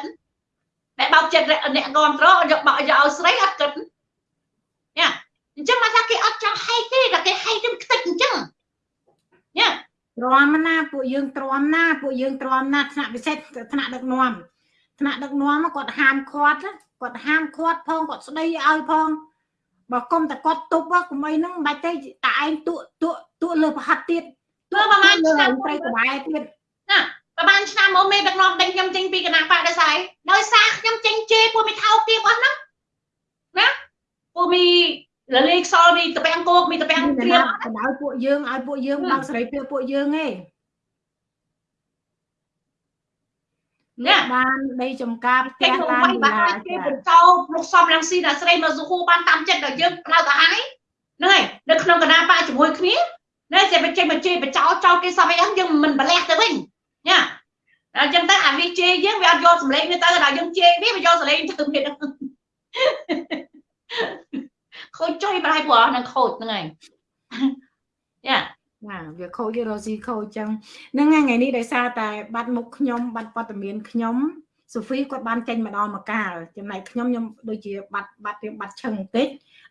តែបោកចិត្តអ្នកគ្រប់ត្រយកបោកយកឲ្យស្រីអត់គិតញ៉ាអញ្ចឹងមកថាគេអត់ចង់ហែកទេតែគេហែកទៅខ្ទេចអញ្ចឹងញ៉ាទ្រាំណាពួកយើងទ្រាំណាពួកយើងទ្រាំណាថ្នាក់ពិសេសថ្នាក់ដឹកនាំថ្នាក់ដឹកនាំគាត់ហាមឃាត់គាត់ហាមឃាត់ផងគាត់ស្ដីឲ្យផង បើគុំតែគាត់ទប់កុំអីហ្នឹងមិនបាច់ទេតែឯងទួទួទួលើប្រហិតទៀតទួប្រហែលឆ្នាំត្រីក្បែរទៀតណាប្រហែលឆ្នាំមកមេដឹកនាំដេញខ្ញុំចេញពីគណៈបកដោយសារដោយសារខ្ញុំចេញជេរពួកមីថោកទៀតអស់ហ្នឹងណាពួកមីលលីខ្សលមីតពាំងគោកមីតពាំងព្រាមឲ្យពួកយើងឲ្យពួកយើងបើកសេរីភាពពួកយើងឯង ណាបានដីចំការផ្ទះឡានបាទគេបញ្ចោលោកសំរងស៊ីដល់ស្រីមកសុខូបានតាមចិត្តដល់យើងផ្លៅទៅហើយហ្នឹងហើយនៅក្នុងគណៈបកជាមួយគ្នាណែចេះបច្ចេកបច្ចេកបចោចោគេសំអីហ្នឹងយើងមិនប្រលះទៅវិញញ៉ាអញ្ចឹងទៅអាវាជេរយើងវាអត់យកសម្លេងវាទៅដល់យើងជេរវាវាយកសម្លេងទៅវាខូចចុយប្រហែលព្រោះហ្នឹងខូចហ្នឹងហើយយ៉ា ណាវាខូចរស់ស៊ីខូចចឹងហ្នឹងថ្ងៃនេះដោយសារតែបាត់មុខខ្ញុំបាត់ព័ត៌មានខ្ញុំសូហ្វីគាត់បានចេញមកដល់មកកាលចំណែកខ្ញុំខ្ញុំដូចជាបាត់បាត់រៀងបាត់ឈឹងបន្តិច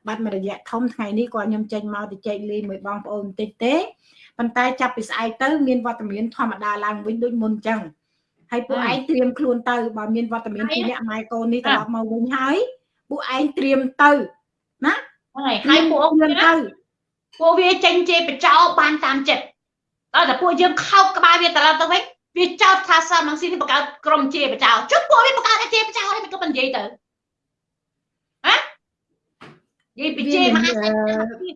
បាត់មួយរយៈធំថ្ងៃនេះគាត់ខ្ញុំចេញមកទៅចែកលេងមួយបងប្អូនបន្តិចទេប៉ុន្តែចាប់ពីស្អែកទៅមានវត្តមានធម្មតាឡើងវិញដូចមុនចឹងហើយពួកឯងត្រៀមខ្លួនទៅបើមានវត្តមានពីអ្នកម៉ែកូននេះត្រឡប់មកវិញហើយពួកឯងត្រៀមទៅណាហើយហើយពួកខ្ញុំទៅ ពួកវាចេញជេរបចោបានតាមចិត្តដល់តែពួកយើងខោកក្បាលវាត្រឡប់ទៅវិញវាចោតថាសាមងស៊ីនេះបង្កើតក្រុមជេរបចោជុំពួកវាបង្កើតជេរបចោហើយមិនក៏មិននិយាយទៅហ៎និយាយពីជេមហាសេដ្ឋី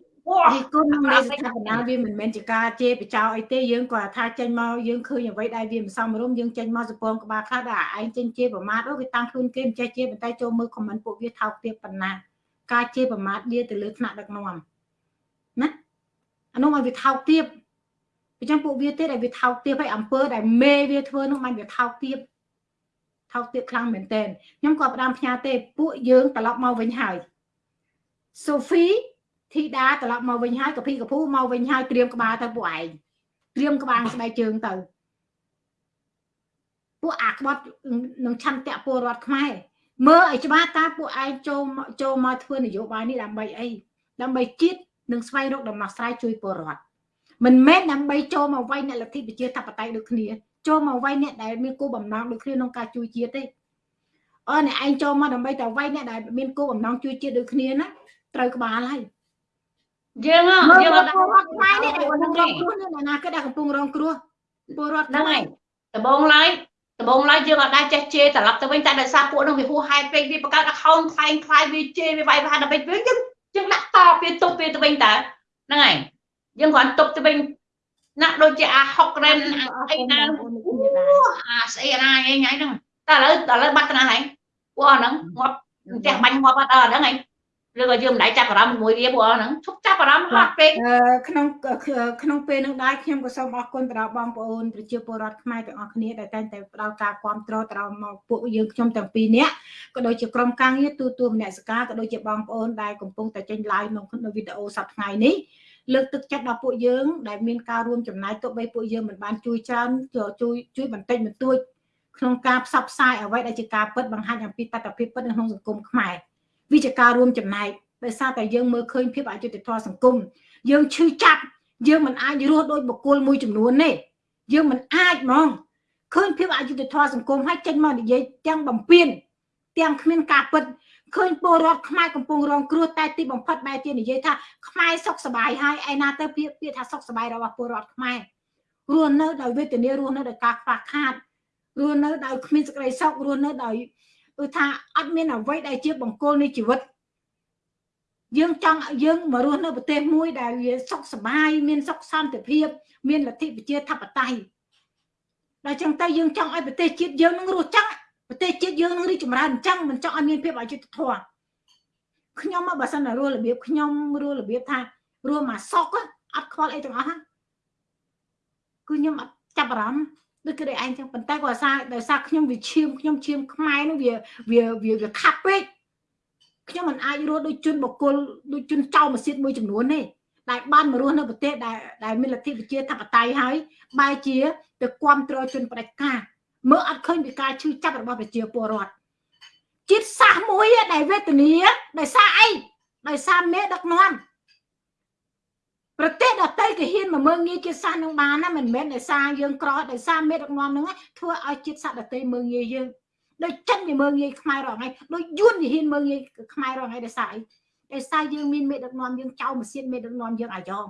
ពីគុណនៃស្ថាបនាវាមិនមែនជាការជេរបចោអីទេយើងគាត់ថាចេញមកយើងឃើញអ្វីដែលវាមិនសមរម្យយើងចេញមកសពងក្បាលខ្លះដល់ឯងចេញជេរប្រមាថអូវាតាំងខ្លួនគេមិនចេះជេរប៉ុន្តែចូលមើលខមមិនពួកវាថោកទាបប៉ុណ្ណាការជេរប្រមាថវាទៅលើថ្នាក់ដឹកនាំ ណាអានោះឲ្យវាថោកទាបអញ្ចឹងពួកវាទៀតឲ្យវាថោកទាបហើយអំពើដែលមេវាធ្វើនោះមិនវាថោកទាបថោកទាបខ្លាំងមែនតើខ្ញុំក៏ផ្ដាំផ្ញើទេពួកយើងត្រឡប់មកវិញហើយសូហ្វីធីតាត្រឡប់មកវិញហើយកភីកភូមកវិញហើយត្រៀមក្បាលទៅពួកឯងត្រៀមក្បាលស្បែកជើងទៅពួកអាក្បត់នឹងឆន្ទៈពលរដ្ឋខ្មែរមើលឲ្យច្បាស់តើពួកឯងចូលចូលមកធ្វើនយោបាយនេះដើម្បីអីដើម្បីជាតិ និងស្វែងរកដំណោះស្រាយជួយពលរដ្ឋមិនមែនដើម្បីចូលមកវាយអ្នកលទ្ធិប្រជាធិបតេយ្យដូចគ្នាចូលមកវាយអ្នកដែលមានគោលបំណងដូចគ្នាក្នុងការជួយជាតិទេអើអ្នកឯងចូលមកដើម្បីតែវាយអ្នកដែលមានគោលបំណងជួយជាតិដូចគ្នាណាត្រូវក្បាលហើយយើងយើងអត់ពលរដ្ឋខ្មែរនេះដែលកំពុងរងគ្រោះនេះណាគេដែលកំពុងរងគ្រោះពលរដ្ឋហ្នឹងហើយដំបងឡើយដំបងឡើយយើងអត់ដែរចេះជេរត្រឡប់ទៅវិញតែដោយសារពួកនោះវាហួសហេតុពេកវាបង្កើត account ខ្លែងខ្លាយវាជេរវាវាយប្រហារដើម្បីវិញយើង យើងដាក់តពេលទុបពេលទៅវិញតើហ្នឹងហើយយើងគ្រាន់ទុបទៅវិញណាស់ដូចជាអា6រ៉ែនអីណាអាស្អីណាអីហ្នឹងតែឥឡូវឥឡូវបាត់ទៅណាហើយពួកហ្នឹងងាប់ផ្ទះបាញ់ងាប់អត់ដល់ហ្នឹងហើយ ឬក៏យើងមិនដៃចាប់អារម្មណ៍មួយវាពួកហ្នឹងឈប់ចាប់អារម្មណ៍ហត់ពេកក្នុងក្នុងពេលនឹងដែរខ្ញុំក៏សូមអរគុណទៅដល់បងប្អូនប្រជាពលរដ្ឋខ្មែរទាំងអស់គ្នាដែលតែងតែផ្ដល់ការគ្រប់គ្រងទៅដល់មកពួកយើងខ្ញុំទាំងពីរនាក់ក៏ដូចជាក្រុមការងារទូទួលមនសិការក៏ដូចជាបងប្អូនដែលកំពុងតែចេញ live ក្នុងវីដេអូសប្តាហ៍ថ្ងៃនេះលើកទឹកចិត្តដល់ពួកយើងដែលមានការរួមចំណាយទោះបីពួកយើងមិនបានជួយច្រើនជួយជួយបន្តិចបន្តួចក្នុងការផ្សព្វផ្សាយអ្វីដែលជាការពិតបង្ហាញអំពីតថភាពពិតនៅក្នុងសង្គមខ្មែរ វាជាការរួមចំណែកដោយសារតែយើងមើលឃើញភាពអយុត្តិធម៌សង្គមយើងឈឺចាប់យើងមិនអាចរស់ដោយបុគ្គលមួយចំនួនទេយើងមិនអាចហ្មងឃើញភាពអយុត្តិធម៌សង្គមហើយចេញមកនិយាយទាំងបំពេញទាំងគ្មានការពិតឃើញពលរដ្ឋខ្មែរកំពុងរងគ្រោះតែទីបំផុតបែរជានិយាយថាខ្មែរសុខសប្បាយហើយឯណាទៅពាក្យពាក្យថាសុខសប្បាយរបស់ពលរដ្ឋខ្មែររស់នៅដោយវេទនារស់នៅដោយការខ្វះខាតរស់នៅដោយគ្មានសេចក្តីសុខរស់នៅដោយ គឺថាអត់មានអ្វីដែលជាបង្គោលនៃជីវិតយើងចង់យើងមករស់នៅប្រទេសមួយដែលវាសុខសប្បាយមានសុខសន្តិភាព មានលទ្ធិប្រជាធិបតេយ្យដល់ចឹងទៅយើងចង់ឲ្យប្រទេសជាតិយើងនឹងរស់ចឹងប្រទេសជាតិយើងនឹងរីកចម្រើនអញ្ចឹងមិនចង់ឲ្យមានភាពអយុត្តិធម៌ខ្ញុំមកបើសិនតែរស់របៀបខ្ញុំរស់របៀបថារស់មកសុកអត់ខ្វល់អីទាំងអស់គឺខ្ញុំអត់ចាប់អារម្មណ៍ ដូចគេឯងចឹងប៉ុន្តែគាត់ថាដោយសារខ្ញុំវាឈាមខ្ញុំឈាមខ្មែរនោះវាវាវាខាប់ពេកខ្ញុំមិនអាចរស់ដូចជនបកគលដូចជនចៅម៉ាស៊ីនមួយចំនួនទេដែលបានមករស់នៅប្រទេសដែលដែលមានលទ្ធិប្រជាធិបតេយ្យហើយបែរជាទៅគ្រប់គ្រងជនផ្ដាច់ការមើលអត់ឃើញពីការឈឺចាប់របស់ប្រជាពលរដ្ឋជាតិសាសមួយដែលវេទនាដោយសារអីដោយសារមេដឹកនាំ ប្រទេសដទៃគេហ៊ានមកមើងងាយជាតិសាសន៍នឹងបានណាមិនមែនដោយសារយើងក្រដោយសារមេដឹកនាំនឹងធ្វើឲ្យជាតិសាសន៍ដទៃមើងងាយយើងដូចចិនវាមើងងាយខ្មែររងថ្ងៃដូចយួនវាហ៊ានមើងងាយខ្មែររងថ្ងៃដោយសារអីដោយសារយើងមានមេដឹកនាំយើងចៅម៉ាស៊ីនមេដឹកនាំយើងអាយ៉ង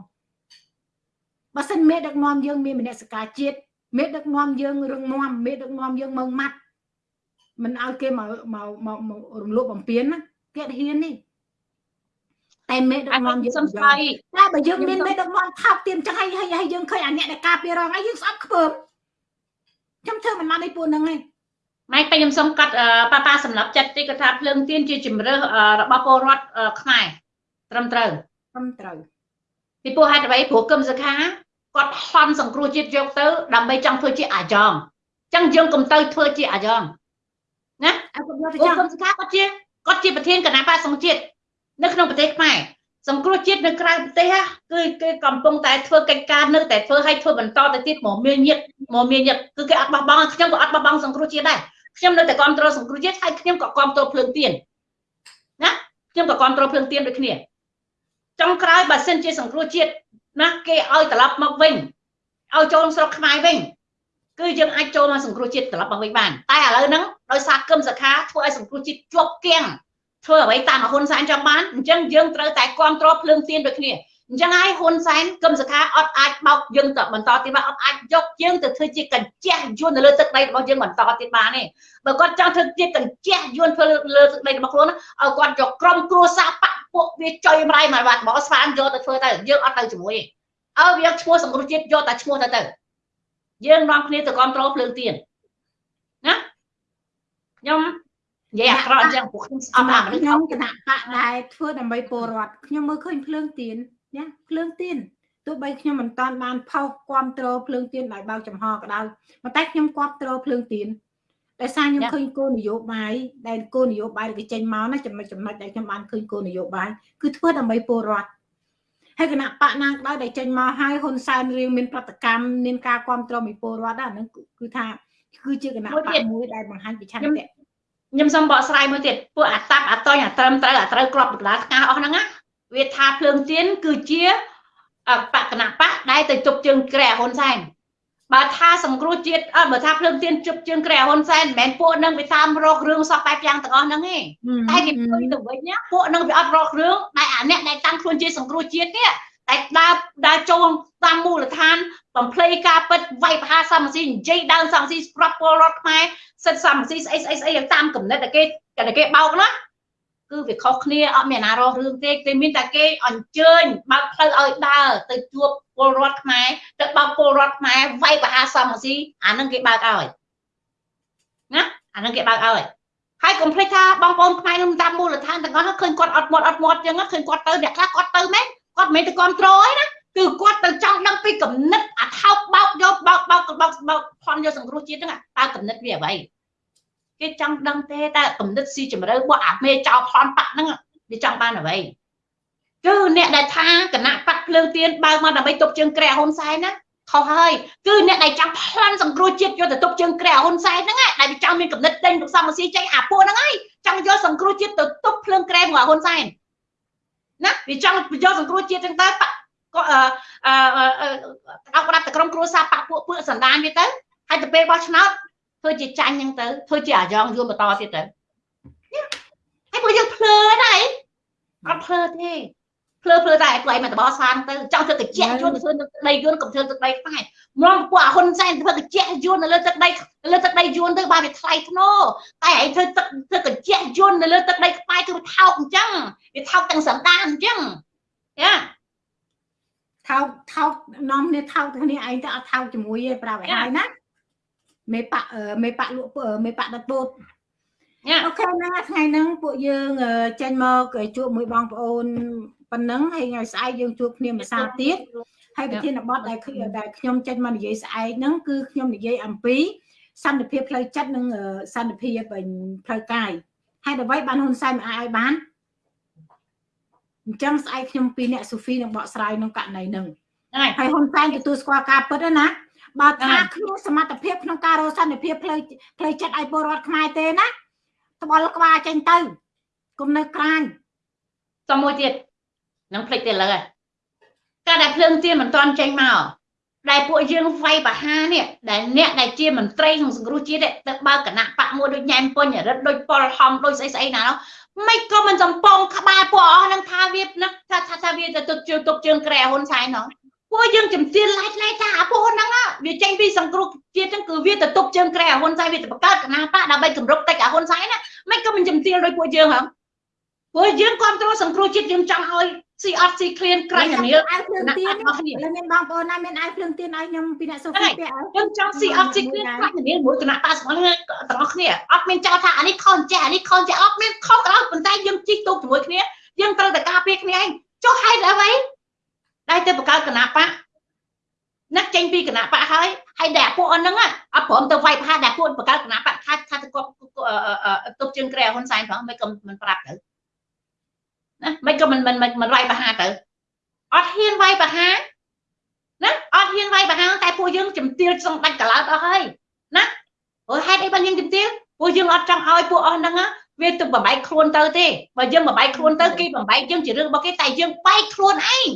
បើសិនមេដឹកនាំយើងមានមនសិការជាតិមេដឹកនាំយើងរឹងមាំមេដឹកនាំយើងមើងម៉ាត់មិនឲ្យគេមកមកមករំលោភបំពានណាគេអត់ហ៊ានទេ តែមេដឹកនាំយើងសំស្បៃតែបើយើងមានមេដឹកនាំថោកទៀមចឹងហើយហើយយើងឃើញអាអ្នកដែលការពាររងហើយយើងស្អប់ខ្ពើមខ្ញុំធ្វើមិនបានឯពួកហ្នឹងឯងម៉ែពេញខ្ញុំសុំកាត់ប៉ាប៉ាសម្រាប់ចិត្តតិចគាត់ថាភ្លើងទៀនជាជំរើសរបស់ពលរដ្ឋខ្មែរត្រឹមត្រូវត្រឹមត្រូវពីព្រោះហេតុអ្វីព្រោះគឹមសខាគាត់ហន់សង្គ្រោះជាតិយកទៅដើម្បីចង់ធ្វើជាអាយ៉ងអញ្ចឹងយើងកុំទៅធ្វើជាអាយ៉ងណាអើគាត់យកទៅចឹងគឹមសខាគាត់ជាគាត់ជាប្រធានគណៈបកសង្ជាតិ នៅក្នុងប្រទេសខ្មែរសង្គ្រោះជាតិនៅក្រៅប្រទេសគឺគេកំពុងតែធ្វើកិច្ចការនៅតែធ្វើឲ្យធ្វើបន្តទៅទៀតមកមានញាតមកមានញាតគឺគេអត់បោះបង់ខ្ញុំក៏អត់បោះបង់សង្គ្រោះជាតិដែរខ្ញុំនៅតែគ្រប់គ្រងសង្គ្រោះជាតិហើយខ្ញុំក៏គ្រប់គ្រងភ្លើងទៀនណាខ្ញុំក៏គ្រប់គ្រងភ្លើងទៀនដូចគ្នាចុងក្រោយបើសិនជាសង្គ្រោះជាតិណាគេឲ្យត្រឡប់មកវិញឲ្យចូលស្រុកខ្មែរវិញគឺយើងអាចចូលមកសង្គ្រោះជាតិត្រឡប់មកវិញបានតែឥឡូវហ្នឹងដោយសារគឹមសខាធ្វើឲ្យសង្គ្រោះជាតិជាប់គាំង ធ្វើអ្វីតាមហ៊ុនសែនចង់បានអញ្ចឹងយើងត្រូវតែគ្រប់គ្រងភ្លើងទៀនដូចគ្នាអញ្ចឹងហើយហ៊ុនសែនគឹមសខាអត់អាចបោកយើងទៅបន្តទៀតបានអត់អាចយកយើងទៅធ្វើជាកញ្ជះយួននៅលើទឹកដីរបស់យើងបន្តទៀតបានទេបើគាត់ចង់ធ្វើជាកញ្ជះយួនធ្វើលើទឹកដីរបស់ខ្លួនឲ្យគាត់យកក្រុមគ្រួសារបពពួកវាចុយម្រាយមកបាត់មកស្វានយកទៅធ្វើទៅយើងអត់ទៅជាមួយទេឲ្យវាឈ្មោះសង្គ្រោះជាតិយកតែឈ្មោះទៅទៅយើងនាំគ្នាទៅគ្រប់គ្រងភ្លើងទៀនណាខ្ញុំ និយាយអាក្រក់អញ្ចឹងពួកខ្ញុំស្អប់អាមនុស្សខ្ញុំគណៈបកដែលធ្វើដើម្បីពលរដ្ឋខ្ញុំមើលឃើញភ្លើងទៀនណាភ្លើងទៀនទោះបីខ្ញុំមិនតាន់បានផុសគ្រប់គ្រងភ្លើងទៀនដោយបើកចំហក៏ដោយប៉ុន្តែខ្ញុំគ្រប់គ្រងភ្លើងទៀនដោយសារខ្ញុំឃើញគោលនយោបាយដែលគោលនយោបាយដែលចេញមកណាចំណុចចំណុចដែលខ្ញុំបានឃើញគោលនយោបាយគឺធ្វើដើម្បីពលរដ្ឋហើយគណៈបកណាក៏ដោយដែលចេញមកហើយហ៊ុនសែនរៀងមានប្រតិកម្មមានការគ្រប់គ្រងពីពលរដ្ឋដែរហ្នឹងគឺថាគឺជាគណៈបកមួយដែលបង្ហាញពីឆន្ទៈ ខ្ញុំសូមបកស្រាយមួយទៀតពួកអាតាប់អាតញអាត្រឹមត្រូវអាត្រូវក្របដុល្លារស្កាអស់ហ្នឹងណាវាថាភ្លើងទៀនគឺជាបកគណៈបកដែលទៅជប់ជើងក្រែហ៊ុនសែនបើថាសង្គ្រោះជាតិអត់បើថាភ្លើងទៀនជប់ជើងក្រែហ៊ុនសែនមិនមែនពួកនឹងវាតាមរករឿងសពបែបយ៉ាងទាំងអស់ហ្នឹងទេតែគេព្រួយទៅវិញណាពួកនឹងវាអត់រករឿងដែលអាអ្នកដែលតាំងខ្លួនជាសង្គ្រោះជាតិនេះ តែដើរដើរចូលតាមមូលដ្ឋានបំភ្លៃការពិតវាយប្រហារសមស៊ីនិយាយដើមសមស៊ីស្រាប់ពលរដ្ឋខ្មែរសិទ្ធសមស៊ីស្អីស្អីស្អីយ៉ាងតាមកំណត់តែគេតែគេបោកណាគឺវាខុសគ្នាអត់មានណារករឿងទេគេមានតែគេអញ្ជើញបើកផ្លូវឲ្យដើរទៅជួបពលរដ្ឋខ្មែរទៅបើកពលរដ្ឋខ្មែរវាយប្រហារសមស៊ីអានឹងគេបើកឲ្យណាអានឹងគេបើកឲ្យហើយកុំភ្លេចថាបងប្អូនខ្មែរនឹងតាមមូលដ្ឋានទាំងអស់ឃើញគាត់អត់មាត់អត់មាត់ចឹងឃើញគាត់ទៅអ្នកខ្លះគាត់ទៅមែន គាត់មិនមែនទៅគ្រប់គ្រងឯណាគឺគាត់ទៅចង់ដឹងពីគំនិតអាថោកបោកយកបោកបោកបោកបោកផន់យកសង្គ្រោះជាតិហ្នឹងតើគំនិតវាអ្វីគេចង់ដឹងទេតើគំនិតស៊ីជម្រៅរបស់អាមេចោលផន់បាក់ហ្នឹងវាចង់បានអ្វីគឺអ្នកដែលថាគណៈបាក់ភ្លើងទៀនបើមកដើម្បីទប់ជើងក្រែហ៊ុនសែនណាខុសហើយគឺអ្នកដែលចង់ប្លន់សង្គ្រោះជាតិយកទៅទប់ជើងក្រែហ៊ុនសែនហ្នឹងដែលវាចង់មានគំនិតដេញទុកសមស៊ីចេញអាពួកហ្នឹងហើយចង់យកសង្គ្រោះជាតិទៅទប់ភ្លើងក្រែរបស់ហ៊ុនសែន ណាវាចង់យកសង្គ្រោះជាតិចឹងទៅក៏អឺអឺក្តាប់ក្តាប់តែក្រុមគ្រួសារបាក់ពួកពួកសណ្ដានវាទៅហើយទៅពេលបោះឆ្នោតធ្វើជាចាញ់ចឹងទៅធ្វើជាអាយ៉ងយួនបន្តទៀតទៅហើយពួកយើងភ្លើដែរអត់ភ្លើទេភ្លើភ្លើតែឯងមកតបសានទៅចង់ធ្វើកញ្ចក់យួនទៅធ្វើទឹកដីយួនកុំធ្វើទឹកដីខ្មែរមកពួកអាហ៊ុនសែនធ្វើកញ្ចក់យួននៅលើទឹកដីលើទឹកដីយួនទៅបានវាថ្លៃធ្នូតែឯងធ្វើទឹកធ្វើកញ្ចក់យួននៅលើទឹកដីខ្មែរគឺថោកអញ្ចឹង វាថោកទាំងសន្តានអញ្ចឹងយ៉ាថោកថោកនាំគ្នាថោកគ្នាឯងទៅអត់ថោកជាមួយទេប្រាប់ឲ្យហើយណាមេប៉មេប៉លក់មេប៉ដឹកពោតអូខេណាថ្ងៃហ្នឹងពួកយើងចេញមកជួបមួយបងប្អូនប៉ុណ្ណឹងហើយថ្ងៃស្អែកយើងជួបគ្នាម្សិលទៀតហើយប្រធានបទដែលដែលខ្ញុំចេញមកនិយាយស្អែកហ្នឹងគឺខ្ញុំនិយាយអំពីសន្តិភាពផ្លូវចិត្តនិងសន្តិភាពផ្លូវកាយហើយអ្វីបានហ៊ុនសែនមិនអាចឲ្យបាន អញ្ចឹងស្អែកខ្ញុំពីរអ្នកសូហ្វីនឹងបកស្រាយក្នុងករណីហ្នឹងហើយហ៊ុនសែនទទួលស្គាល់ការពិតណាបើថាគ្មានសមត្ថភាពក្នុងការរកសន្តិភាពផ្លូវផ្លូវចិត្តឲ្យពលរដ្ឋខ្មែរទេណាត្បល់ក្បាលចេញទៅគុំនៅក្រាញសំមួយទៀតនឹងភ្លេចទៅលើការដែលភ្លើងទៀនមិនទាន់ចេញមកដែលពួកយើងវាយបហានេះដែលអ្នកដែលជាមន្ត្រីក្នុងសង្គ្រោះជាតិទៅបើគណៈបកមួយដូចញ៉ែមពុញរិទ្ធដូចប៉ុលហំដូចស្អីស្អីណានោះ មិនក៏មិនសំពងក្បាលពួកអស់នឹងថាវានឹងថាថាវាទៅទុកជើងទុកជើងក្រែហ៊ុនសែននោះពួកយើងជំទានឡាយឆ្នៃថាអាពួកហ្នឹងវាចេញពីសង្គ្រោះជាតិហ្នឹងគឺវាទៅទុកជើងក្រែហ៊ុនសែនវាទៅបង្កើតគណៈបកដើម្បីគម្រប់តិចអាហ៊ុនសែនណាមិនក៏មិនជំទានដោយពួកយើងហ្នឹងពួកយើងគ្រប់គ្រងសង្គ្រោះជាតិយើងចង់ឲ្យ ស៊ីអត់ស៊ីឃ្លានក្រៃនាលអាវភ្លើងទៀននេះមានបងប្អូនណាមានអាវភ្លើងទៀនឲ្យខ្ញុំពីអ្នកសូហ្វីពាក់យើងចង់ស៊ីអត់ស៊ីឃ្លានក្រៃនាលមួយគណៈបកស្មល់ទាំងអស់គ្នាអត់មានចោលថាអានេះខុសចេះអានេះខុសចេះអត់មានខុសក៏ដោយប៉ុន្តែយើងជីកទូកជាមួយគ្នាយើងត្រូវតែការពារគ្នាឯងចុះហេតុអ្វីដែលទៅបង្កើតគណៈបកណាស់ចេញពីគណៈបកហើយហើយតែពួកអនហ្នឹងអត់ព្រមទៅវាយប្រហារតែពួកបង្កើតគណៈបកថាថាទៅគាត់ទប់ជើងក្រែហ៊ុនសែនផងមិនក៏មិនប្រាប់ទៅ ណាមិនក៏មិនមិនមិនវាយប្រហារទៅអត់ហ៊ានវាយប្រហារណាអត់ហ៊ានវាយប្រហារតែពួកយើងជំទាវសងដាច់កឡោតអស់ហើយណាព្រោះហេតុអីបានយើងជំទាវពួកយើងអត់ចង់ឲ្យពួកអស់ហ្នឹងវាទៅបំបែកខ្លួនទៅទេបើយើងបំបែកខ្លួនទៅគេបំបែកយើងជារឿងរបស់គេតែយើងបែកខ្លួនឯង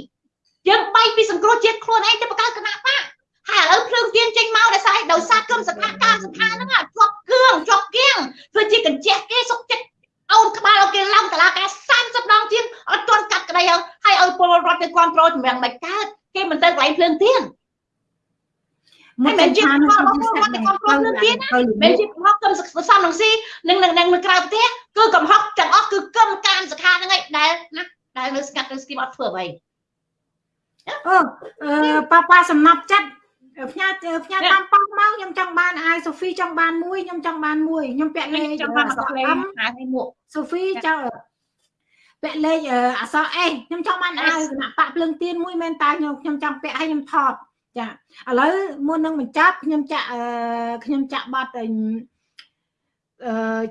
យើងបែកពីសង្គ្រោះជាតិខ្លួនឯងទៅបង្កើតគណៈបកហើយឥឡូវភ្លើងទៀនចេញមកដោយសារដោយសារគំសថាការសថាហ្នឹងជាប់គឿងជាប់គៀងធ្វើជាកញ្ចេះគេសុកចិត្តអូនក្បាលអូគេឡំតឡាការ30ដងទៀតអត់ទាន់កាត់ក្តីហើយឲ្យពល រដ្ឋទៅគ្រប់គ្រងចម្រាំងមិនកើតគេមិនទៅកន្លែងភ្លើងទៀនមិនមែនជាផលរបស់ពលរដ្ឋទៅគ្រប់គ្រងភ្លើងទៀនណាមិនជាកំហុសគំសំនឹងស៊ីនឹងនឹងនឹងក្រៅប្រទេសគឺកំហុសទាំងអស់គឺគំការសខាហ្នឹងឯងដែលណាដែលនៅស្កាត់នៅស្គីមអត់ធ្វើអ្វីអូប៉ាប៉ាសំណប់ចិត្តផ្ញើផ្ញើតាមប៉ោះមកខ្ញុំចង់បានអាយសូហ្វីចង់បានមួយខ្ញុំចង់បានមួយខ្ញុំពាក់លេខចង់បានអក្សរអមអាយមួកសូហ្វីចង់ ពាក់លេខអក្សរអេខ្ញុំចង់បានអាយគណៈបាក់ភ្លើងទៀនមួយមែនតើខ្ញុំខ្ញុំចង់ពាក់ឲ្យខ្ញុំថតចាឥឡូវមុននឹងបញ្ចប់ខ្ញុំចាក់ខ្ញុំចាក់បတ်អឺ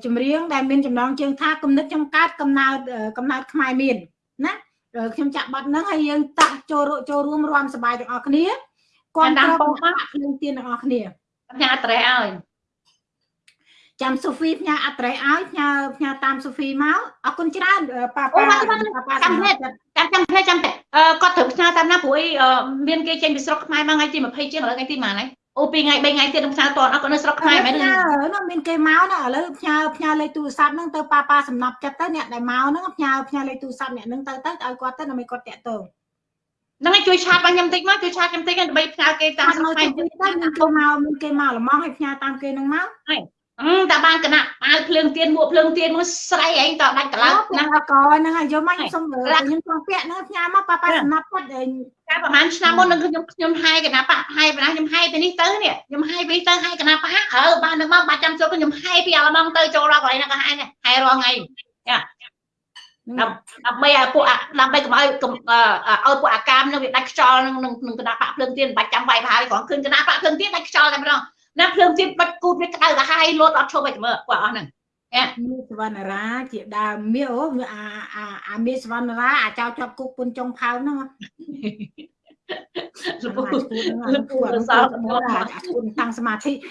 ចម្រៀងដែលមានចំណងជើងថាគំនិតខ្ញុំកើតកំណើតកំណើតខ្មែរមានណាខ្ញុំចាក់បាត់ហ្នឹងហើយយើងតាក់ចូលចូលរួមរួមសប្បាយទាំងអស់គ្នាគាត់ត្រូវភ្លើងទៀនទាំងអស់គ្នាផ្ញើត្រេះឲ្យ ចាំសូហ្វីផ្ញើអត្រេសឲ្យផ្ញើផ្ញើតាមសូហ្វីមកអរគុណច្រើនប៉ាប៉ាប៉ាចាំទេចាំចាំទេចាំទេគាត់ត្រូវផ្ញើតាមណាព្រោះអីមានគេចេញពីស្រុកខ្មែរមកថ្ងៃទី20ជាងឥឡូវថ្ងៃទីប៉ុន្មានហើយអូពីថ្ងៃ3ថ្ងៃទៀតនឹងផ្ញើតអត់គាត់នៅស្រុកខ្មែរមែនទេនោះមានគេមកណាឥឡូវផ្ញើផ្ញើលេខទូរស័ព្ទហ្នឹងទៅប៉ាប៉ាសំណប់ចិត្តទៅអ្នកដែលមកហ្នឹងផ្ញើផ្ញើលេខទូរស័ព្ទអ្នកហ្នឹងទៅទៅឲ្យគាត់ទៅដើម្បីគាត់តាក់ទងហ្នឹងឲ្យជួយឆាតបងខ្ញុំតិចមកជួយឆាតខ្ញុំតិចដើម្បីផ្ញើគេតាមស្រុកខ្មែរទៅមានគេមកមានគេមកល្មងឲ្យផ្ញើតាមគេហ្នឹងមកហើយ តែបានគណៈអាវភ្លើងទៀនមួកភ្លើងទៀនមកស្រ័យឯងតដាច់កលោហ្នឹងកហ្នឹងហើយយកមកខ្ញុំសុំខ្ញុំចង់ពាក់ហ្នឹងផ្ញើមកប៉ាប៉ាសំណាប់គាត់ឯងកាលប្រហែលឆ្នាំមុននឹងខ្ញុំខ្ញុំហាយគណៈបកហាយបណ្ណាខ្ញុំហាយពីនេះទៅនេះខ្ញុំហាយពីនេះទៅហាយគណៈបកអើបាននឹងមកបាច់ចាំចូលខ្ញុំហាយពីអាឡម៉ង់ទៅចូលដល់កន្លែងហ្នឹងក៏ហាយដែរហាយរាល់ថ្ងៃចាដើម្បីឲ្យពួកដើម្បីកុំឲ្យឲ្យពួកអាកាមនឹងវាដាច់ខ្យល់នឹងនឹងគណៈបកភ្លើងទៀនបាច់ចាំវាយប្រហើយគ្រាន់ឃើញគណៈបកភ្លើងទៀនដាច់ខ្យល់តែម្ដង ណាភ្លើងទៀតបាច់គូតវាក្តៅកាហាយលោតអត់ឈប់ឲ្យមើលពួកអស់ហ្នឹងមានសវណ្ណរាជាដើមមាអូអាអាអាមានសវណ្ណរាអាចោជាប់គុកពុនចុងផៅហ្នឹងលោកពូលោកពូសោតអាគុណតាំងសមាធិ